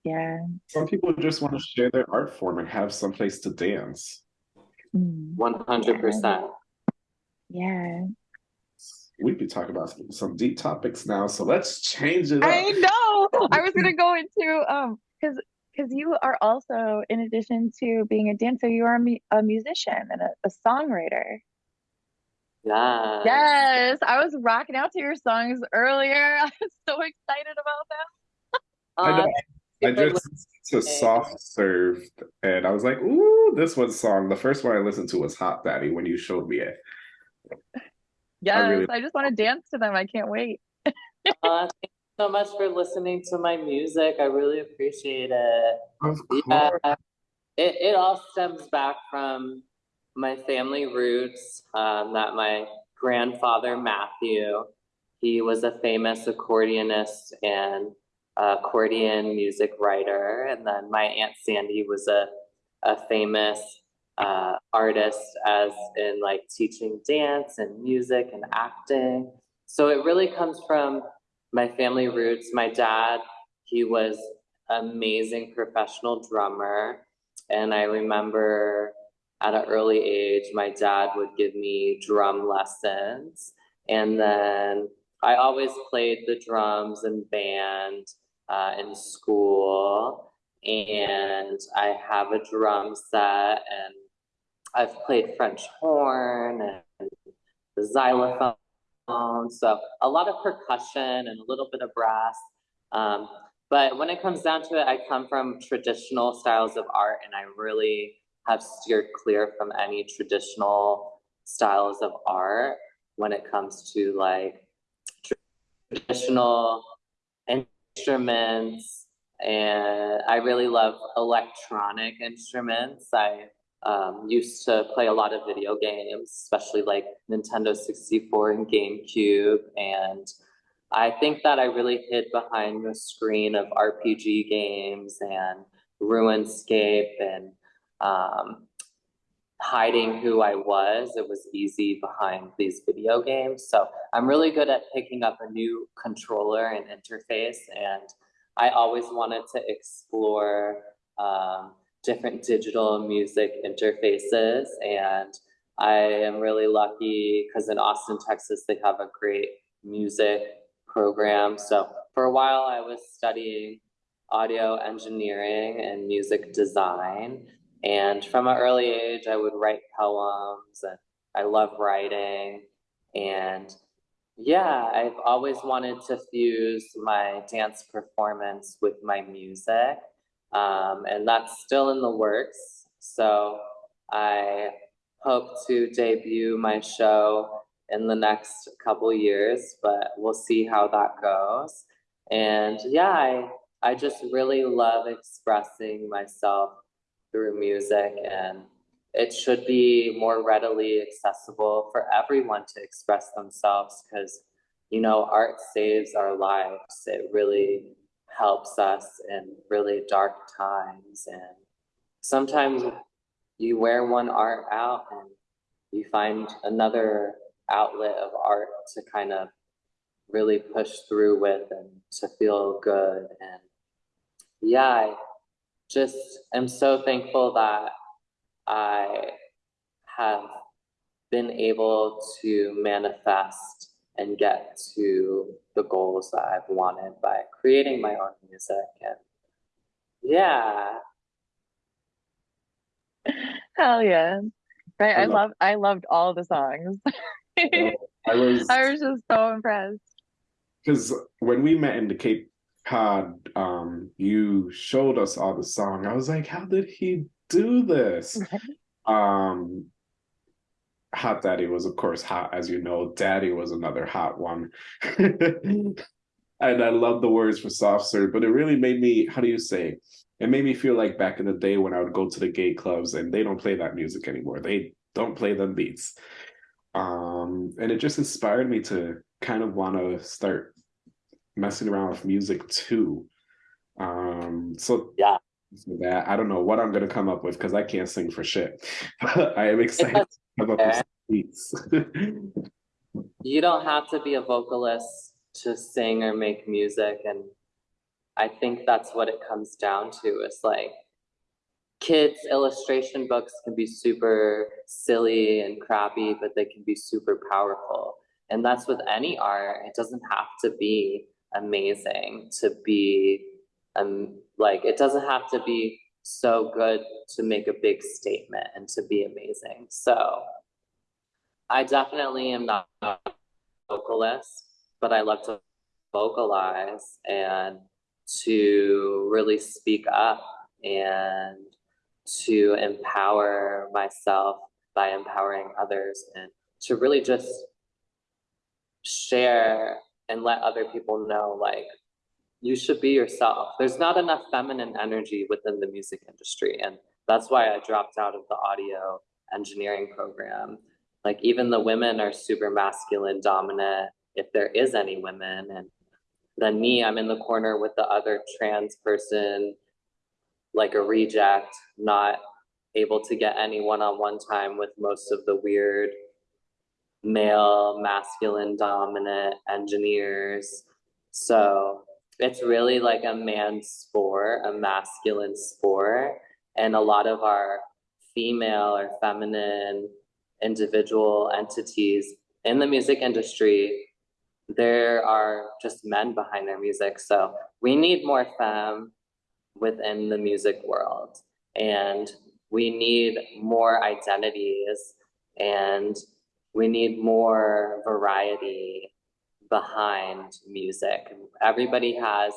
yeah. Some people just want to share their art form and have some place to dance. Mm, 100%. Yeah. We'd be talking about some, some deep topics now, so let's change it up. I know. I was gonna go into um because because you are also, in addition to being a dancer, you are a, mu- a musician and a, a songwriter. Yeah. Yes, I was rocking out to your songs earlier. I was so excited about them. I know. I just listened to Soft Served and I was like, ooh, this one song. The first one I listened to was Hot Daddy when you showed me it. Yes, I, really- just want to dance to them. I can't wait. uh, thank you so much for listening to my music. I really appreciate it. Of Yeah, it, it all stems back from my family roots. Um, that my grandfather Matthew, he was a famous accordionist and accordion music writer, and then my aunt Sandy was a a famous uh, artist, as in like teaching dance and music and acting. So it really comes from my family roots. My dad, he was amazing professional drummer. And I remember at an early age, my dad would give me drum lessons. And then I always played the drums in band uh, in school. And I have a drum set, and I've played French horn and the xylophone. So a lot of percussion and a little bit of brass. Um, but when it comes down to it, I come from traditional styles of art and I really have steered clear from any traditional styles of art when it comes to like traditional instruments. And I really love electronic instruments. I um, used to play a lot of video games, especially like Nintendo 64 and GameCube. And I think that I really hid behind the screen of RPG games and RuneScape and um, hiding who I was. It was easy behind these video games. So I'm really good at picking up a new controller and interface. And I always wanted to explore um, different digital music interfaces. And I am really lucky because in Austin, Texas, they have a great music program. So for a while, I was studying audio engineering and music design. And from an early age, I would write poems and I love writing. And Yeah, I've always wanted to fuse my dance performance with my music. Um, and that's still in the works. So I hope to debut my show in the next couple years, but we'll see how that goes. And yeah, I, I just really love expressing myself through music and it should be more readily accessible for everyone to express themselves because you know art saves our lives. It really helps us in really dark times and sometimes you wear one art out and you find another outlet of art to kind of really push through with and to feel good and yeah just am so thankful that I have been able to manifest and get to the goals that I've wanted by creating my own music. And yeah. Hell yeah. Right. I I love- love I loved all the songs. I was I was just so impressed. because when we met in the Cape Cod, um, you showed us all the song. I was like, how did he do this? Um, Hot Daddy was, of course, hot, as you know. Daddy was another hot one. and I love the words for Soft Serve, but it really made me, how do you say? It made me feel like back in the day when I would go to the gay clubs and they don't play that music anymore. They don't play them beats. Um, and it just inspired me to kind of want to start messing around with music too. Um, so Yeah. so that I don't know what I'm gonna come up with because I can't sing for shit. I am excited to come up with beats. You don't have to be a vocalist to sing or make music. And I think that's what it comes down to. It's like kids' illustration books can be super silly and crappy, but they can be super powerful. And that's with any art. It doesn't have to be amazing to be um like it doesn't have to be so good to make a big statement and to be amazing. So I definitely am not a vocalist, but I love to vocalize and to really speak up and to empower myself by empowering others and to really just share and let other people know like you should be yourself. There's not enough feminine energy within the music industry and that's why I dropped out of the audio engineering program. Like even the women are super masculine dominant if there is any women and then me I'm in the corner with the other trans person like a reject not able to get any one-on-one time with most of the weird male masculine dominant engineers. So it's really like a man's sport a masculine sport. And a lot of our female or feminine individual entities in the music industry there are just men behind their music. So we need more femme within the music world. And we need more identities and we need more variety behind music. Everybody has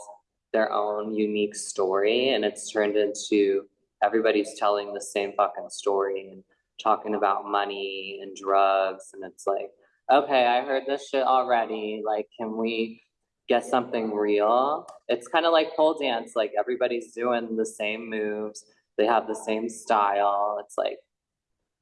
their own unique story and it's turned into everybody's telling the same fucking story and talking about money and drugs and it's like, okay, I heard this shit already. Like, can we get something real? It's kind of like pole dance, like everybody's doing the same moves, they have the same style. It's like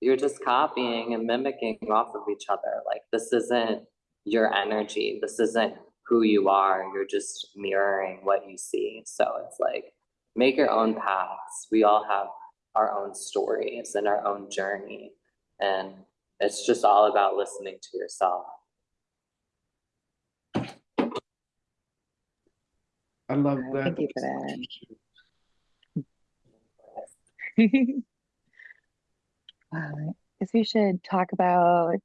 you're just copying and mimicking off of each other. Like this isn't your energy. This isn't who you are. You're just mirroring what you see. So it's like make your own paths. We all have our own stories and our own journey. And it's just all about listening to yourself. I love that. Thank you for that. I guess we should talk about,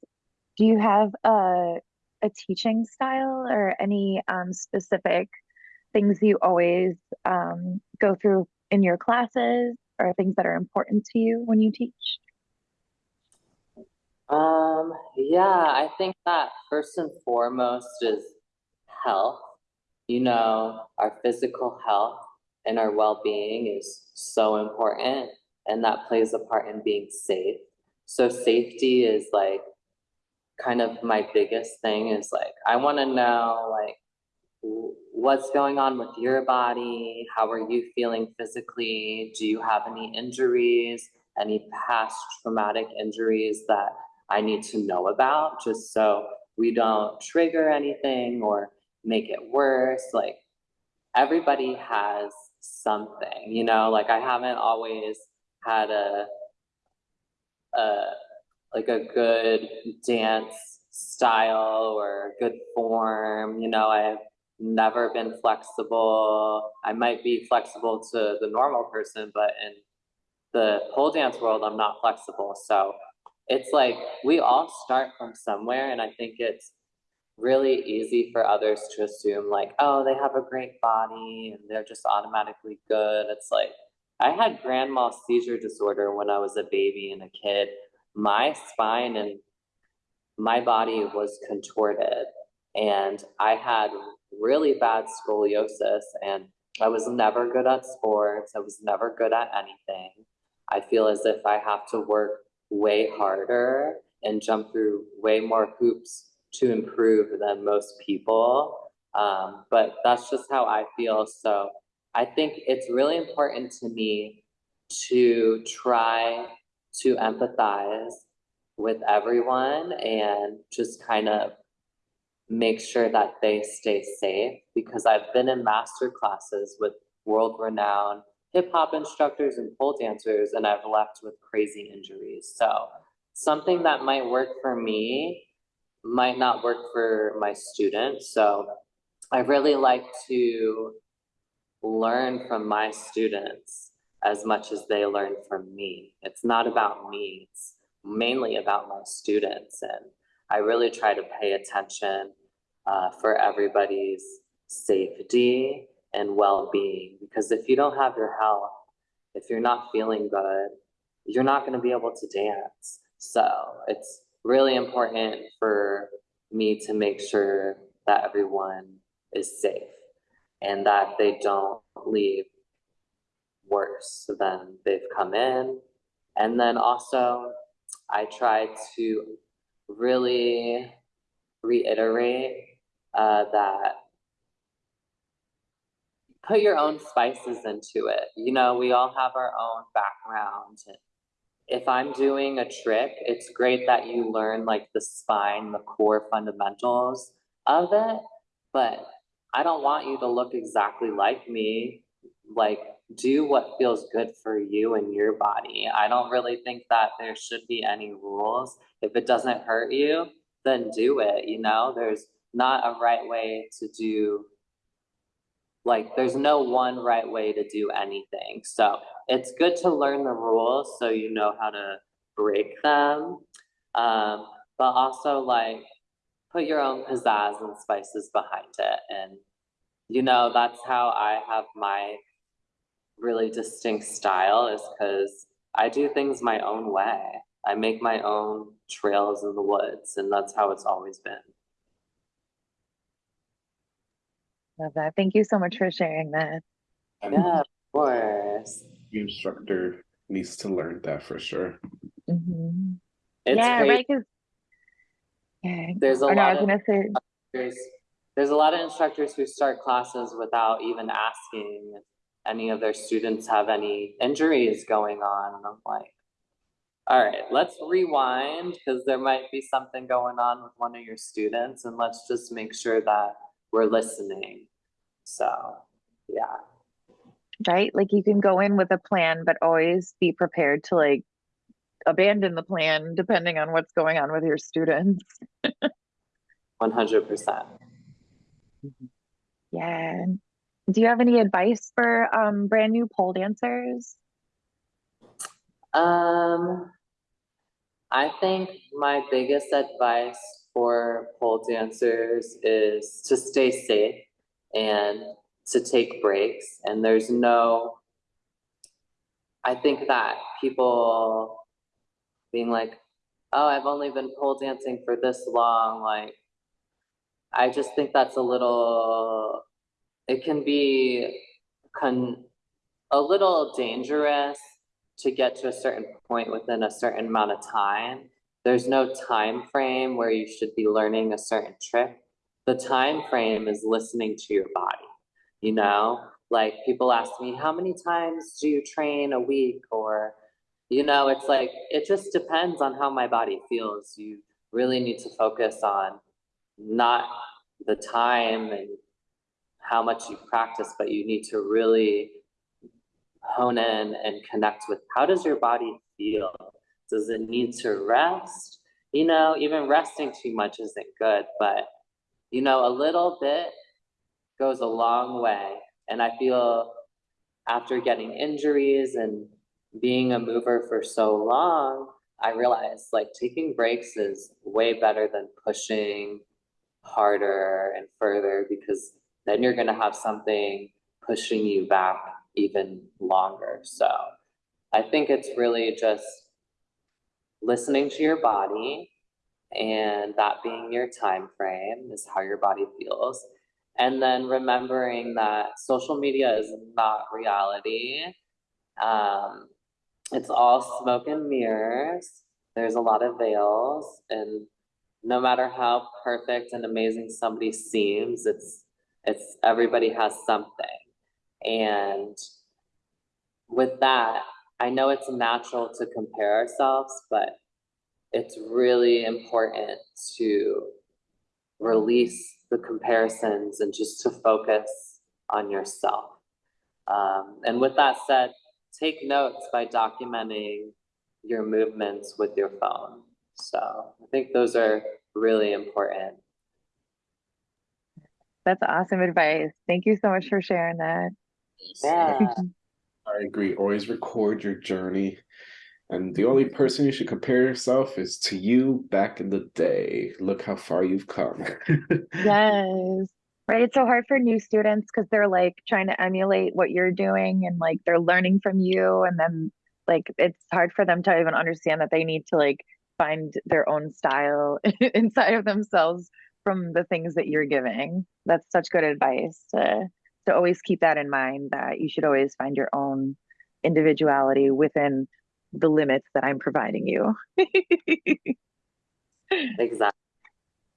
do you have a a teaching style or any um, specific things you always um, go through in your classes or things that are important to you when you teach? Um, yeah, I think that first and foremost is health. You know, our physical health and our well-being is so important, and that plays a part in being safe. So safety is like kind of my biggest thing is like I want to know like what's going on with your body, how are you feeling physically? Do you have any injuries, any past traumatic injuries that I need to know about just so we don't trigger anything or make it worse. Like everybody has something, you know, like I haven't always had a a like a good dance style or good form, you know, I've never been flexible. I might be flexible to the normal person, but in the pole dance world, I'm not flexible. So it's like we all start from somewhere, and I think it's really easy for others to assume like, oh, they have a great body and they're just automatically good. It's like I had grand mal seizure disorder when I was a baby and a kid. My spine and my body was contorted, and I had really bad scoliosis, and I was never good at sports. I was never good at anything. I feel as if I have to work way harder and jump through way more hoops to improve than most people. Um, but that's just how I feel. So I think it's really important to me to try to empathize with everyone and just kind of make sure that they stay safe because I've been in master classes with world renowned hip hop instructors and pole dancers and I've left with crazy injuries. So something that might work for me might not work for my students. So I really like to learn from my students as much as they learn from me. It's not about me, it's mainly about my students. And I really try to pay attention uh, for everybody's safety and well-being because if you don't have your health if you're not feeling good you're not going to be able to dance so it's really important for me to make sure that everyone is safe and that they don't leave worse than they've come in and then also i try to really reiterate uh, that put your own spices into it. You know, we all have our own background. If I'm doing a trick, it's great that you learn like the spine, the core fundamentals of it, but I don't want you to look exactly like me. Like, do what feels good for you and your body. I don't really think that there should be any rules. If it doesn't hurt you, then do it. You know, there's not a right way to do like there's no one right way to do anything. So it's good to learn the rules so you know how to break them. Um, but also like put your own pizzazz and spices behind it. And you know, that's how I have my really distinct style is because I do things my own way. I make my own trails in the woods, and that's how it's always been. Love that. Thank you so much for sharing that. Yeah, of course. The instructor needs to learn that for sure. Mhm. It's Yeah, crazy. right. 'cause- yeah. There's a no, I lot was of gonna say, there's there's a lot of instructors who start classes without even asking if any of their students have any injuries going on. And I'm like, all right, let's rewind because there might be something going on with one of your students, and let's just make sure that we're listening. So, yeah. right? Like you can go in with a plan, but always be prepared to like abandon the plan depending on what's going on with your students. 100%. Yeah. Do you have any advice for um brand new pole dancers? Um, I think my biggest advice for pole dancers is to stay safe and to take breaks. And there's no, I think that people being like, oh, I've only been pole dancing for this long, like, I just think that's a little, it can be con, a little dangerous to get to a certain point within a certain amount of time. There's no time frame where you should be learning a certain trick. The time frame is listening to your body. You know, like people ask me, how many times do you train a week? Or, you know, it's like, it just depends on how my body feels. You really need to focus on not the time and how much you practice, but you need to really hone in and connect with how does your body feel? Does it need to rest? You know, even resting too much isn't good, but you know, a little bit goes a long way. And I feel after getting injuries and being a mover for so long, I realized like taking breaks is way better than pushing harder and further because then you're going to have something pushing you back even longer. So I think it's really just listening to your body and that being your time frame is how your body feels. And then remembering that social media is not reality. Um, it's all smoke and mirrors. There's a lot of veils and no matter how perfect and amazing somebody seems, it's it's everybody has something. And with that, I know it's natural to compare ourselves, but it's really important to release the comparisons and just to focus on yourself. Um, and with that said, take notes by documenting your movements with your phone. So I think those are really important. That's awesome advice. Thank you so much for sharing that. Yeah. I agree. Always record your journey. And the only person you should compare yourself is to you back in the day. Look how far you've come. Yes. Right. It's so hard for new students because they're like trying to emulate what you're doing and like they're learning from you. And then like it's hard for them to even understand that they need to like find their own style inside of themselves from the things that you're giving. That's such good advice to to always keep that in mind that you should always find your own individuality within the limits that I'm providing you. Exactly.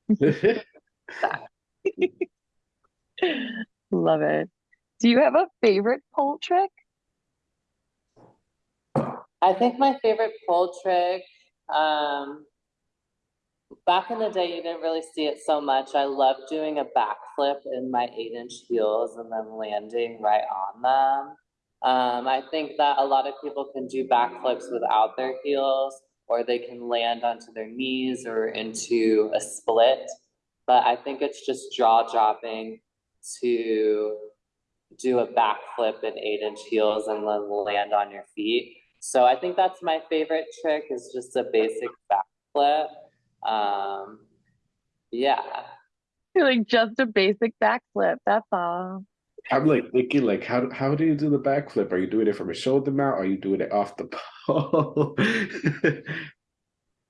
Love it. Do you have a favorite pole trick? I think my favorite pole trick, um, back in the day, you didn't really see it so much. I love doing a backflip in my eight inch heels and then landing right on them. Um, I think that a lot of people can do backflips without their heels, or they can land onto their knees or into a split. But I think it's just jaw dropping to do a backflip in eight inch heels and then land on your feet. So I think that's my favorite trick is just a basic backflip. Um, yeah. Like just a basic backflip. That's all. I'm like thinking, like, how how do you do the backflip? Are you doing it from a shoulder mount? Or are you doing it off the pole?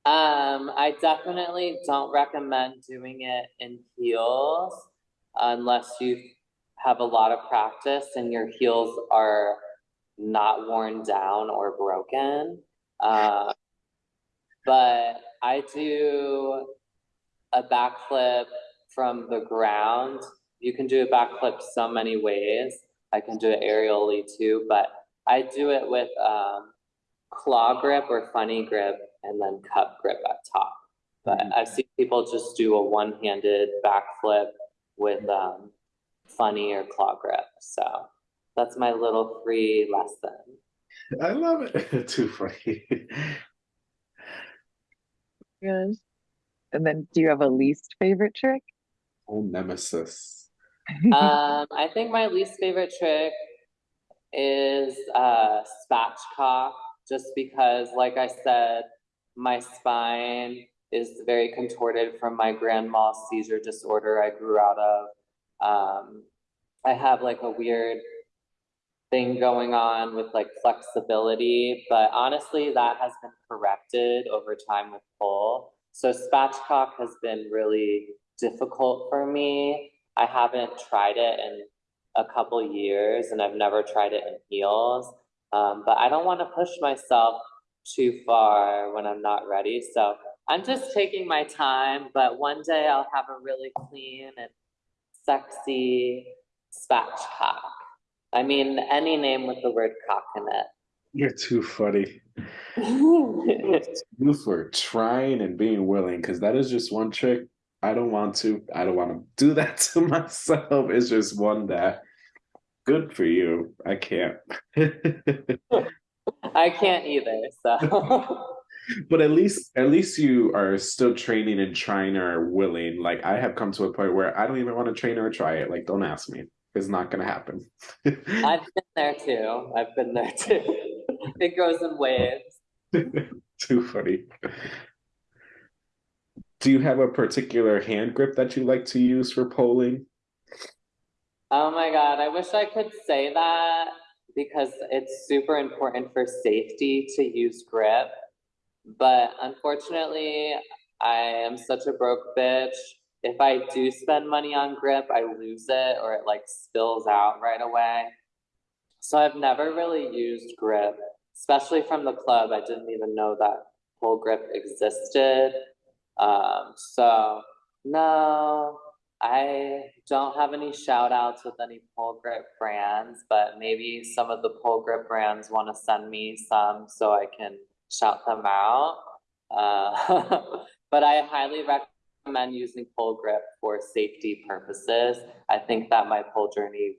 Um, I definitely don't recommend doing it in heels unless you have a lot of practice and your heels are not worn down or broken. Uh, but I do a backflip from the ground. You can do a backflip so many ways. I can do it aerially too, but I do it with um, claw grip or funny grip and then cup grip at top. But I've seen people just do a one-handed backflip with um, funny or claw grip. So that's my little free lesson. I love it. Too funny. Yes. And then do you have a least favorite trick? Oh, nemesis. um, I think my least favorite trick is uh, spatchcock, just because, like I said, my spine is very contorted from my grand mal seizure disorder I grew out of. Um, I have like a weird thing going on with like flexibility, but honestly, that has been corrected over time with pole. So spatchcock has been really difficult for me. I haven't tried it in a couple years and I've never tried it in heels. Um, but I don't want to push myself too far when I'm not ready. So I'm just taking my time, but one day I'll have a really clean and sexy spatchcock. I mean, any name with the word cock in it. You're too funny. You for trying and being willing, because that is just one trick. I don't want to. I don't want to do that to myself. It's just one that good for you. I can't. I can't either, so. But at least at least you are still training and trying or willing. Like I have come to a point where I don't even want to train or try it. Like don't ask me. It's not gonna happen. I've been there too. I've been there too. It goes in waves. Too funny. Do you have a particular hand grip that you like to use for poling? Oh my God, I wish I could say that because it's super important for safety to use grip. But unfortunately, I am such a broke bitch. If I do spend money on grip, I lose it or it like spills out right away. So I've never really used grip, especially from the club. I didn't even know that pole grip existed. Um, so no, I don't have any shout outs with any pole grip brands, but maybe some of the pole grip brands want to send me some so I can shout them out. Uh, but I highly recommend using pole grip for safety purposes. I think that my pole journey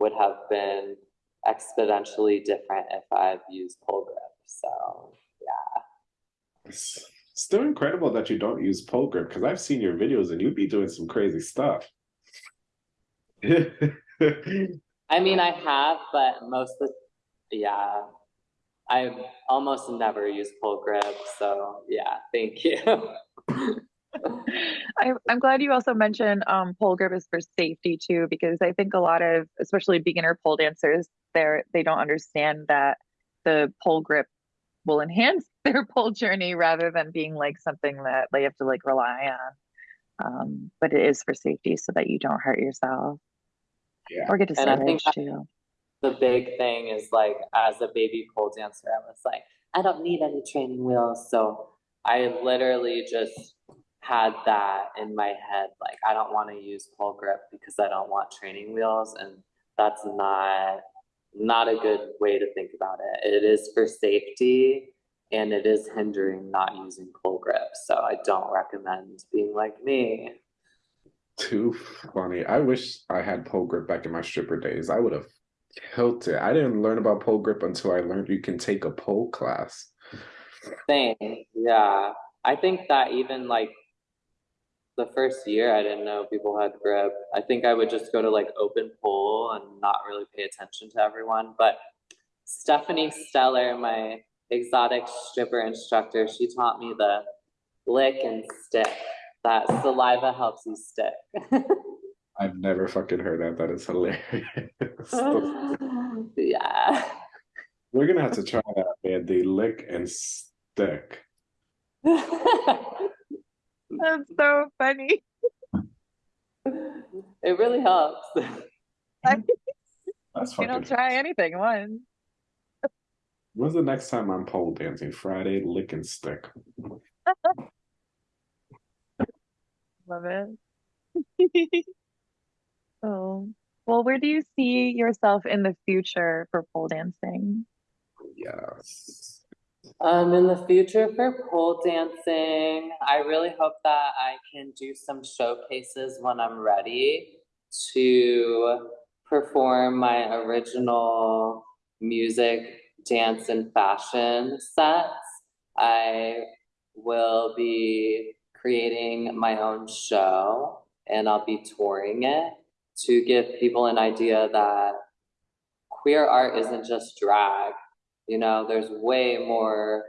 would have been exponentially different if I've used pole grip. So yeah. It's still incredible that you don't use pole grip because I've seen your videos and you'd be doing some crazy stuff. I mean, I have, but most of yeah, I almost never use pole grip. So yeah, thank you. I, I'm glad you also mentioned um, pole grip is for safety too, because I think a lot of, especially beginner pole dancers, they're they don't understand that the pole grip will enhance their pole journey rather than being like something that they have to like rely on. Um, but it is for safety so that you don't hurt yourself Yeah. or get And I think discouraged too. The big thing is like as a baby pole dancer, I was like, I don't need any training wheels. So I literally just had that in my head, like I don't want to use pole grip because I don't want training wheels, and that's not not a good way to think about it. It is for safety and it is hindering not using pole grip. So I don't recommend being like me. Too funny. I wish I had pole grip back in my stripper days. I would have it. I didn't learn about pole grip until I learned you can take a pole class. Same, yeah. I think that even like the first year, I didn't know people had grip. I think I would just go to like open pole and not really pay attention to everyone. But Stephanie Stellar, my exotic stripper instructor, she taught me the lick and stick. That saliva helps you stick. I've never fucking heard that. That is hilarious. yeah. We're gonna have to try that, man. The lick and stick. That's so funny. it really helps. That's you don't try anything once. When's the next time I'm pole dancing? Friday, lick and stick. Love it. Oh, well, where do you see yourself in the future for pole dancing? Yes. Um, in the future for pole dancing, I really hope that I can do some showcases when I'm ready to perform my original music, dance, and fashion sets. I will be creating my own show and I'll be touring it to give people an idea that queer art isn't just drag. You know, there's way more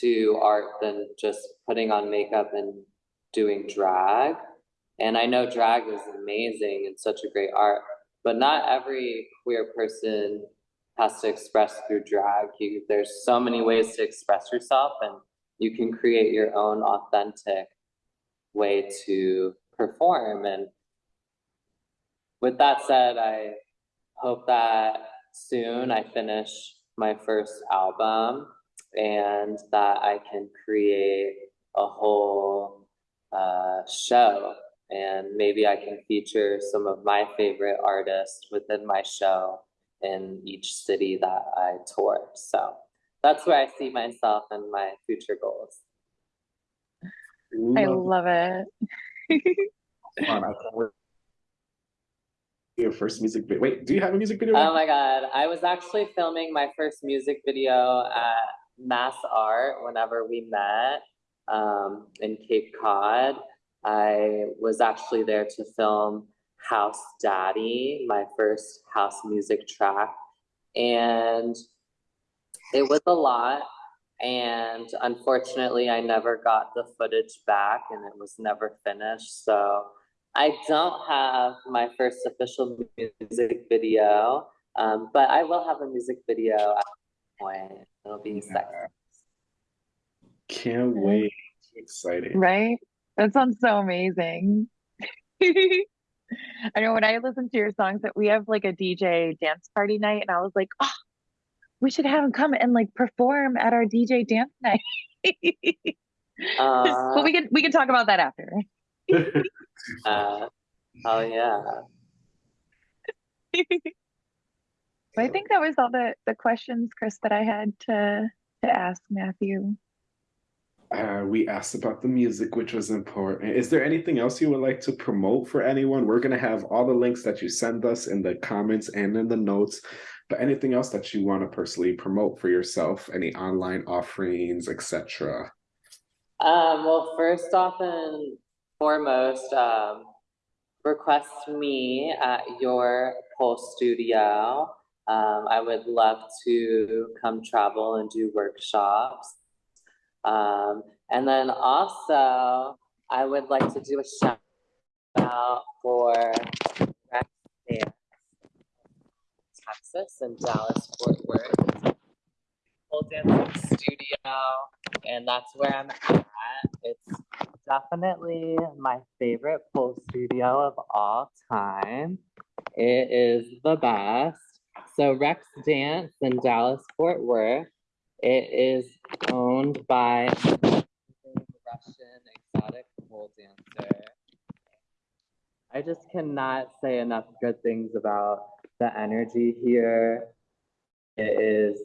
to art than just putting on makeup and doing drag. And I know drag is amazing and such a great art, but not every queer person has to express through drag. You, there's so many ways to express yourself, and you can create your own authentic way to perform. And with that said, I hope that soon I finish my first album and that I can create a whole uh, show and maybe I can feature some of my favorite artists within my show in each city that I tour. So that's where I see myself and my future goals. I love it. I can't wait. Your first music video. Wait, do you have a music video? Oh my god, I was actually filming my first music video at Mass Art whenever we met um, in Cape Cod. I was actually there to film House Daddy, my first house music track. And it was a lot. And unfortunately, I never got the footage back and it was never finished. So I don't have my first official music video, um, but I will have a music video at some point. It'll be Yeah. sexy. Can't wait. Exciting. Right? That sounds so amazing. I know when I listen to your songs that we have like a DJ dance party night, and I was like, oh, we should have him come and like perform at our DJ dance night. Uh, But we can we can talk about that after. uh, oh yeah. But I think that was all the the questions, Chris, that I had to to ask Matthew. Uh, we asked about the music, which was important. Is there anything else you would like to promote for anyone? We're going to have all the links that you send us in the comments and in the notes. But anything else that you want to personally promote for yourself? Any online offerings, etc. Um, well, first off and foremost, um, request me at your pole studio. Um, I would love to come travel and do workshops. Um, and then also, I would like to do a shout out for Texas and Dallas Fort Worth. Pole dancing studio, and that's where I'm at. It's definitely my favorite pole studio of all time. It is the best. So Rex Dance in Dallas Fort Worth. It is owned by Russian exotic pole dancer. I just cannot say enough good things about the energy here. It is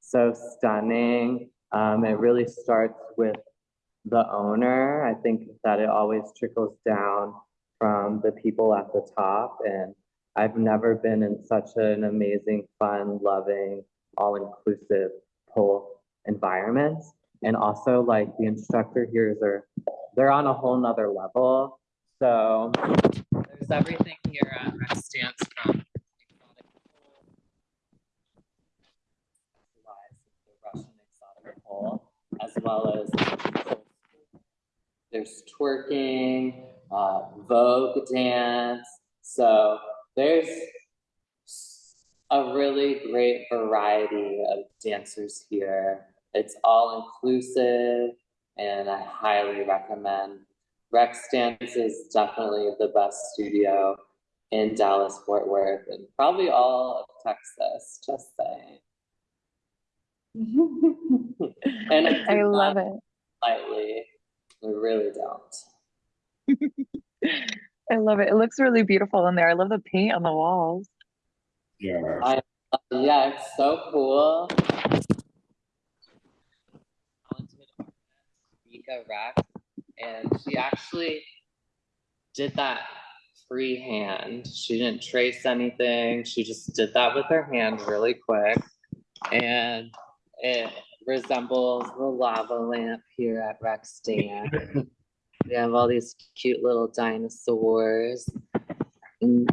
so stunning. Um, it really starts with the owner. I think that it always trickles down from the people at the top. And I've never been in such an amazing, fun, loving, all inclusive pole environment. And also, like, the instructor here are they're on a whole nother level. So there's everything here at Rex Dance from as well as there's twerking, uh, Vogue dance. So there's a really great variety of dancers here. It's all inclusive, and I highly recommend. Rex Dance is definitely the best studio in Dallas Fort Worth and probably all of Texas, just saying. and I, I love it. lightly. We really don't. I love it. It looks really beautiful in there. I love the paint on the walls. Yeah. I- uh, Yeah, it's so cool. Talented artist, Mika Rex, and she actually did that freehand. She didn't trace anything. She just did that with her hand really quick. And it resembles the lava lamp here at Rex Dance. we have all these cute little dinosaurs. And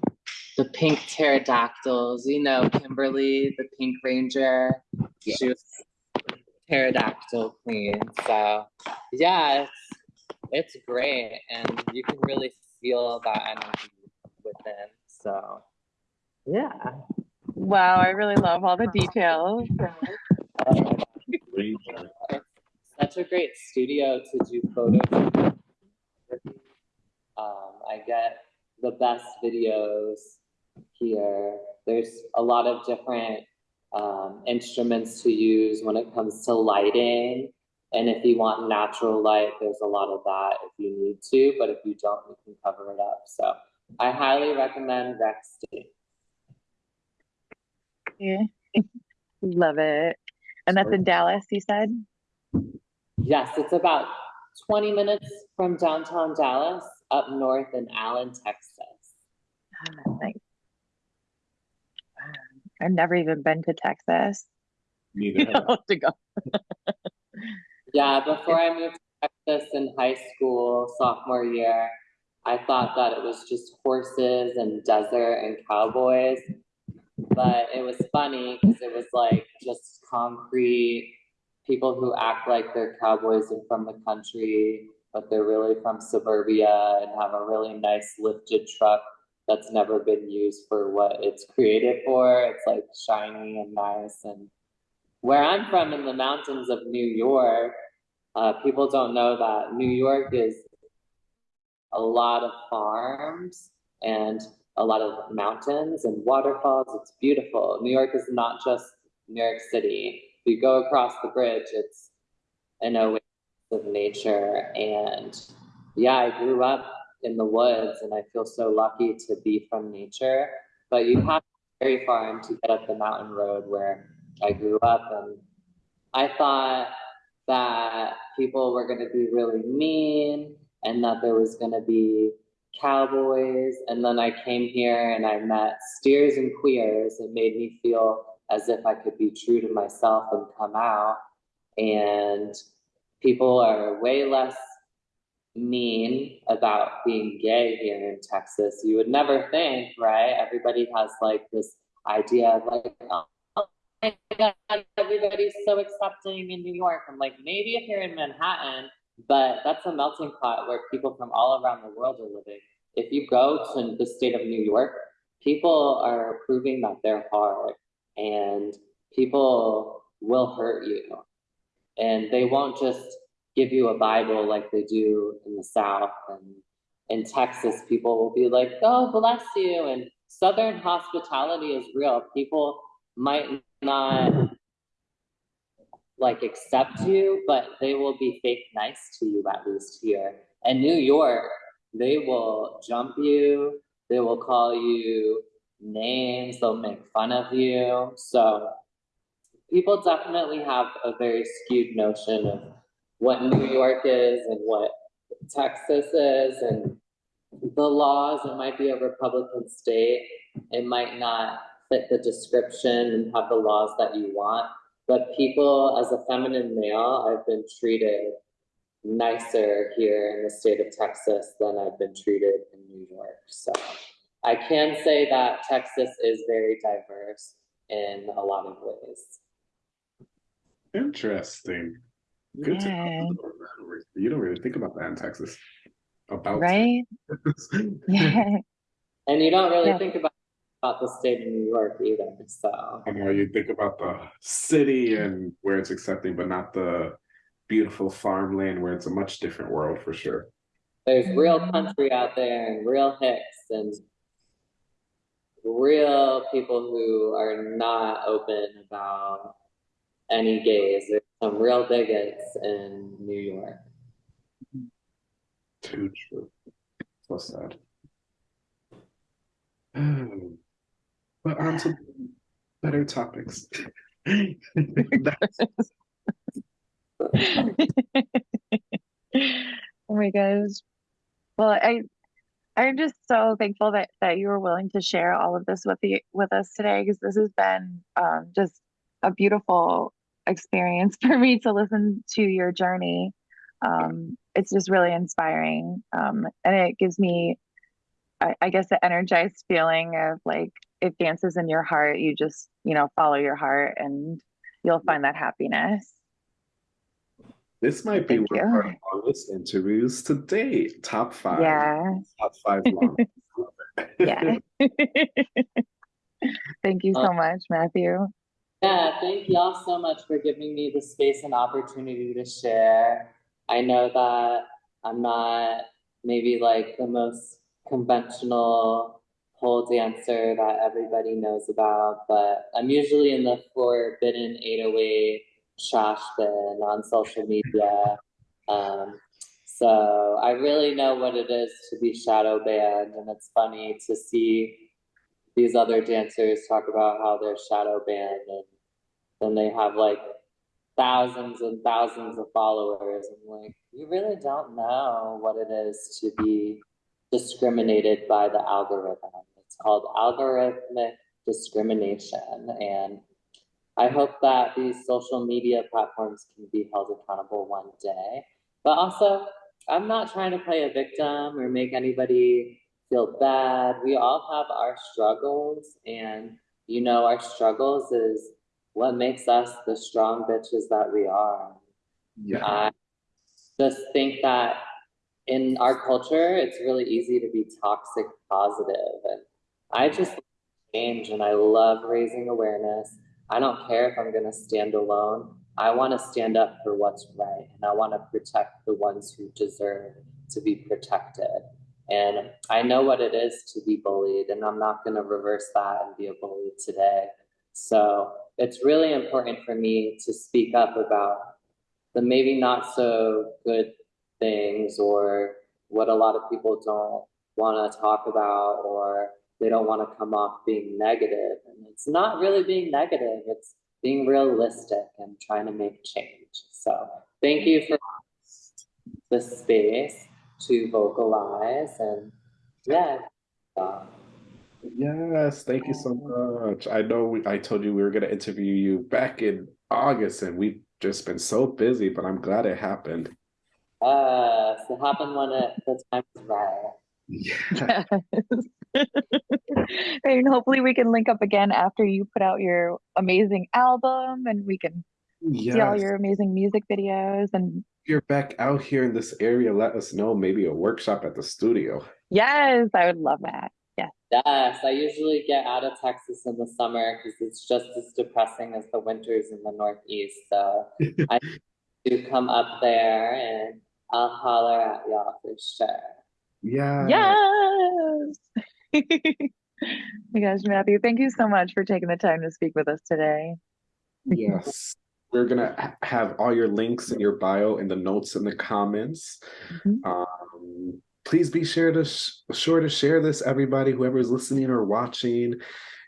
the pink pterodactyls, you know, Kimberly, the pink ranger. She was pterodactyl queen. So yeah, it's it's great and you can really feel that energy within. So Yeah. Wow, I really love all the details. Ranger. Such a great studio to do photos. Um, I get the best videos here. There's a lot of different um, instruments to use when it comes to lighting. And if you want natural light, there's a lot of that if you need to, but if you don't, you can cover it up. So I highly recommend Rexty. Yeah. Love it. And that's in Dallas, you said? Yes, it's about 20 minutes from downtown Dallas up north in Allen, Texas. Ah, nice. I've never even been to Texas. Neither have to go. Yeah, before I moved to Texas in high school, sophomore year, I thought that it was just horses and desert and cowboys. But it was funny because it was like just concrete people who act like they're cowboys and from the country, but they're really from suburbia and have a really nice lifted truck that's never been used for what it's created for. It's like shiny and nice. And where I'm from in the mountains of New York, uh, people don't know that New York is a lot of farms and a lot of mountains and waterfalls. It's beautiful. New York is not just New York City. If you go across the bridge, it's an oasis of nature. And yeah, I grew up in the woods and I feel so lucky to be from nature. But you have to very far to get up the mountain road where I grew up. And I thought that people were going to be really mean and that there was going to be cowboys. And then I came here and I met steers and queers. It made me feel as if I could be true to myself and come out. And people are way less mean about being gay here in Texas. You would never think, right? Everybody has like this idea of like, oh my God, everybody's so accepting in New York. I'm like, maybe if you're in Manhattan, but that's a melting pot where people from all around the world are living. If you go to the state of New York, people are proving that they're hard and people will hurt you. And they won't just give you a Bible like they do in the South. And in Texas, people will be like, oh, bless you. And Southern hospitality is real. People might not like accept you, but they will be fake nice to you at least here. And New York, they will jump you, they will call you names, they'll make fun of you. So people definitely have a very skewed notion of what New York is and what Texas is and the laws. It might be a Republican state. It might not fit the description and have the laws that you want. But people, as a feminine male, I've been treated nicer here in the state of Texas than I've been treated in New York. So I can say that Texas is very diverse in a lot of ways. Interesting. Good to Yeah. know. You don't really think about that in Texas. About Right? Texas. Yeah. And you don't really Yeah. think about, about the state of New York either. So I know you think about the city and where it's accepting, but not the beautiful farmland where it's a much different world for sure. there's real country out there and real hicks and real people who are not open about any gays. There's some real bigots in New York. Too true. So sad. Hmm. But on to better topics. Oh my gosh. Well, I I'm just so thankful that that you were willing to share all of this with the with us today because this has been um, just a beautiful experience for me to listen to your journey. Um, it's just really inspiring, um, and it gives me, I, I guess, the energized feeling of like if dances in your heart, you just you know follow your heart and you'll find that happiness. This might be Thank one of you. our longest interviews to date. Top five. Yeah. Top five long. Yeah. Thank you so um, much, Matthew. Yeah, thank y'all so much for giving me the space and opportunity to share. I know that I'm not maybe like the most conventional pole dancer that everybody knows about, but I'm usually in the forbidden 808 trash bin on social media. Um, so I really know what it is to be shadow banned, and it's funny to see these other dancers talk about how they're shadow banned and then they have like thousands and thousands of followers. I'm like, you really don't know what it is to be discriminated by the algorithm. Called algorithmic discrimination. And I hope that these social media platforms can be held accountable one day. But also, I'm not trying to play a victim or make anybody feel bad. We all have our struggles, and you know, our struggles is what makes us the strong bitches that we are. Yeah. I just think that in our culture, it's really easy to be toxic positive, and I just change, and I love raising awareness. I don't care if I'm gonna stand alone. I want to stand up for what's right, and I want to protect the ones who deserve to be protected. And I know what it is to be bullied, and I'm not going to reverse that and be a bully today. So it's really important for me to speak up about the maybe not so good things or what a lot of people don't want to talk about or they don't want to come off being negative. And it's not really being negative, it's being realistic and trying to make change. So thank you for the space to vocalize and yeah. Yes, thank you so much. I know we, I told you we were going to interview you back in August, and we've just been so busy, but I'm glad it happened. uh, so it happened when it, the time was right. Yeah. Yes. And hopefully we can link up again after you put out your amazing album and we can see all your amazing music videos and If you're back out here in this area, let us know. Maybe a workshop at the studio. yes, I would love that. Yes. Yes, I usually get out of Texas in the summer because it's just as depressing as the winters in the Northeast. So I do come up there and I'll holler at y'all for sure. Yeah. Yes. My gosh, Matthew, thank you so much for taking the time to speak with us today. Yes. We're gonna have all your links in your bio in the notes in the comments. Mhm. Um, please be sure to sh- sure to share this, everybody, whoever's listening or watching.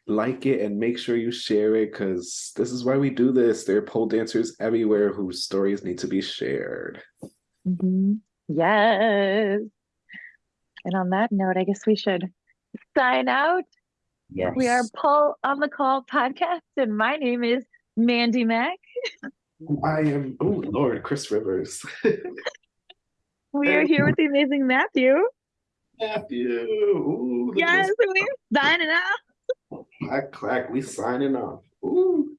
Like it and make sure you share it because this is why we do this. There are pole dancers everywhere whose stories need to be shared. Mhm. Yes. And on that note, I guess we should sign out. Yes. We are Paul on the Call podcast, and my name is Mandy Mack. I am. Oh Lord, Chris Rivers. We are here with the amazing Matthew. Matthew. Ooh, Yes, we're signing out. Clack clack. We signing off. Ooh.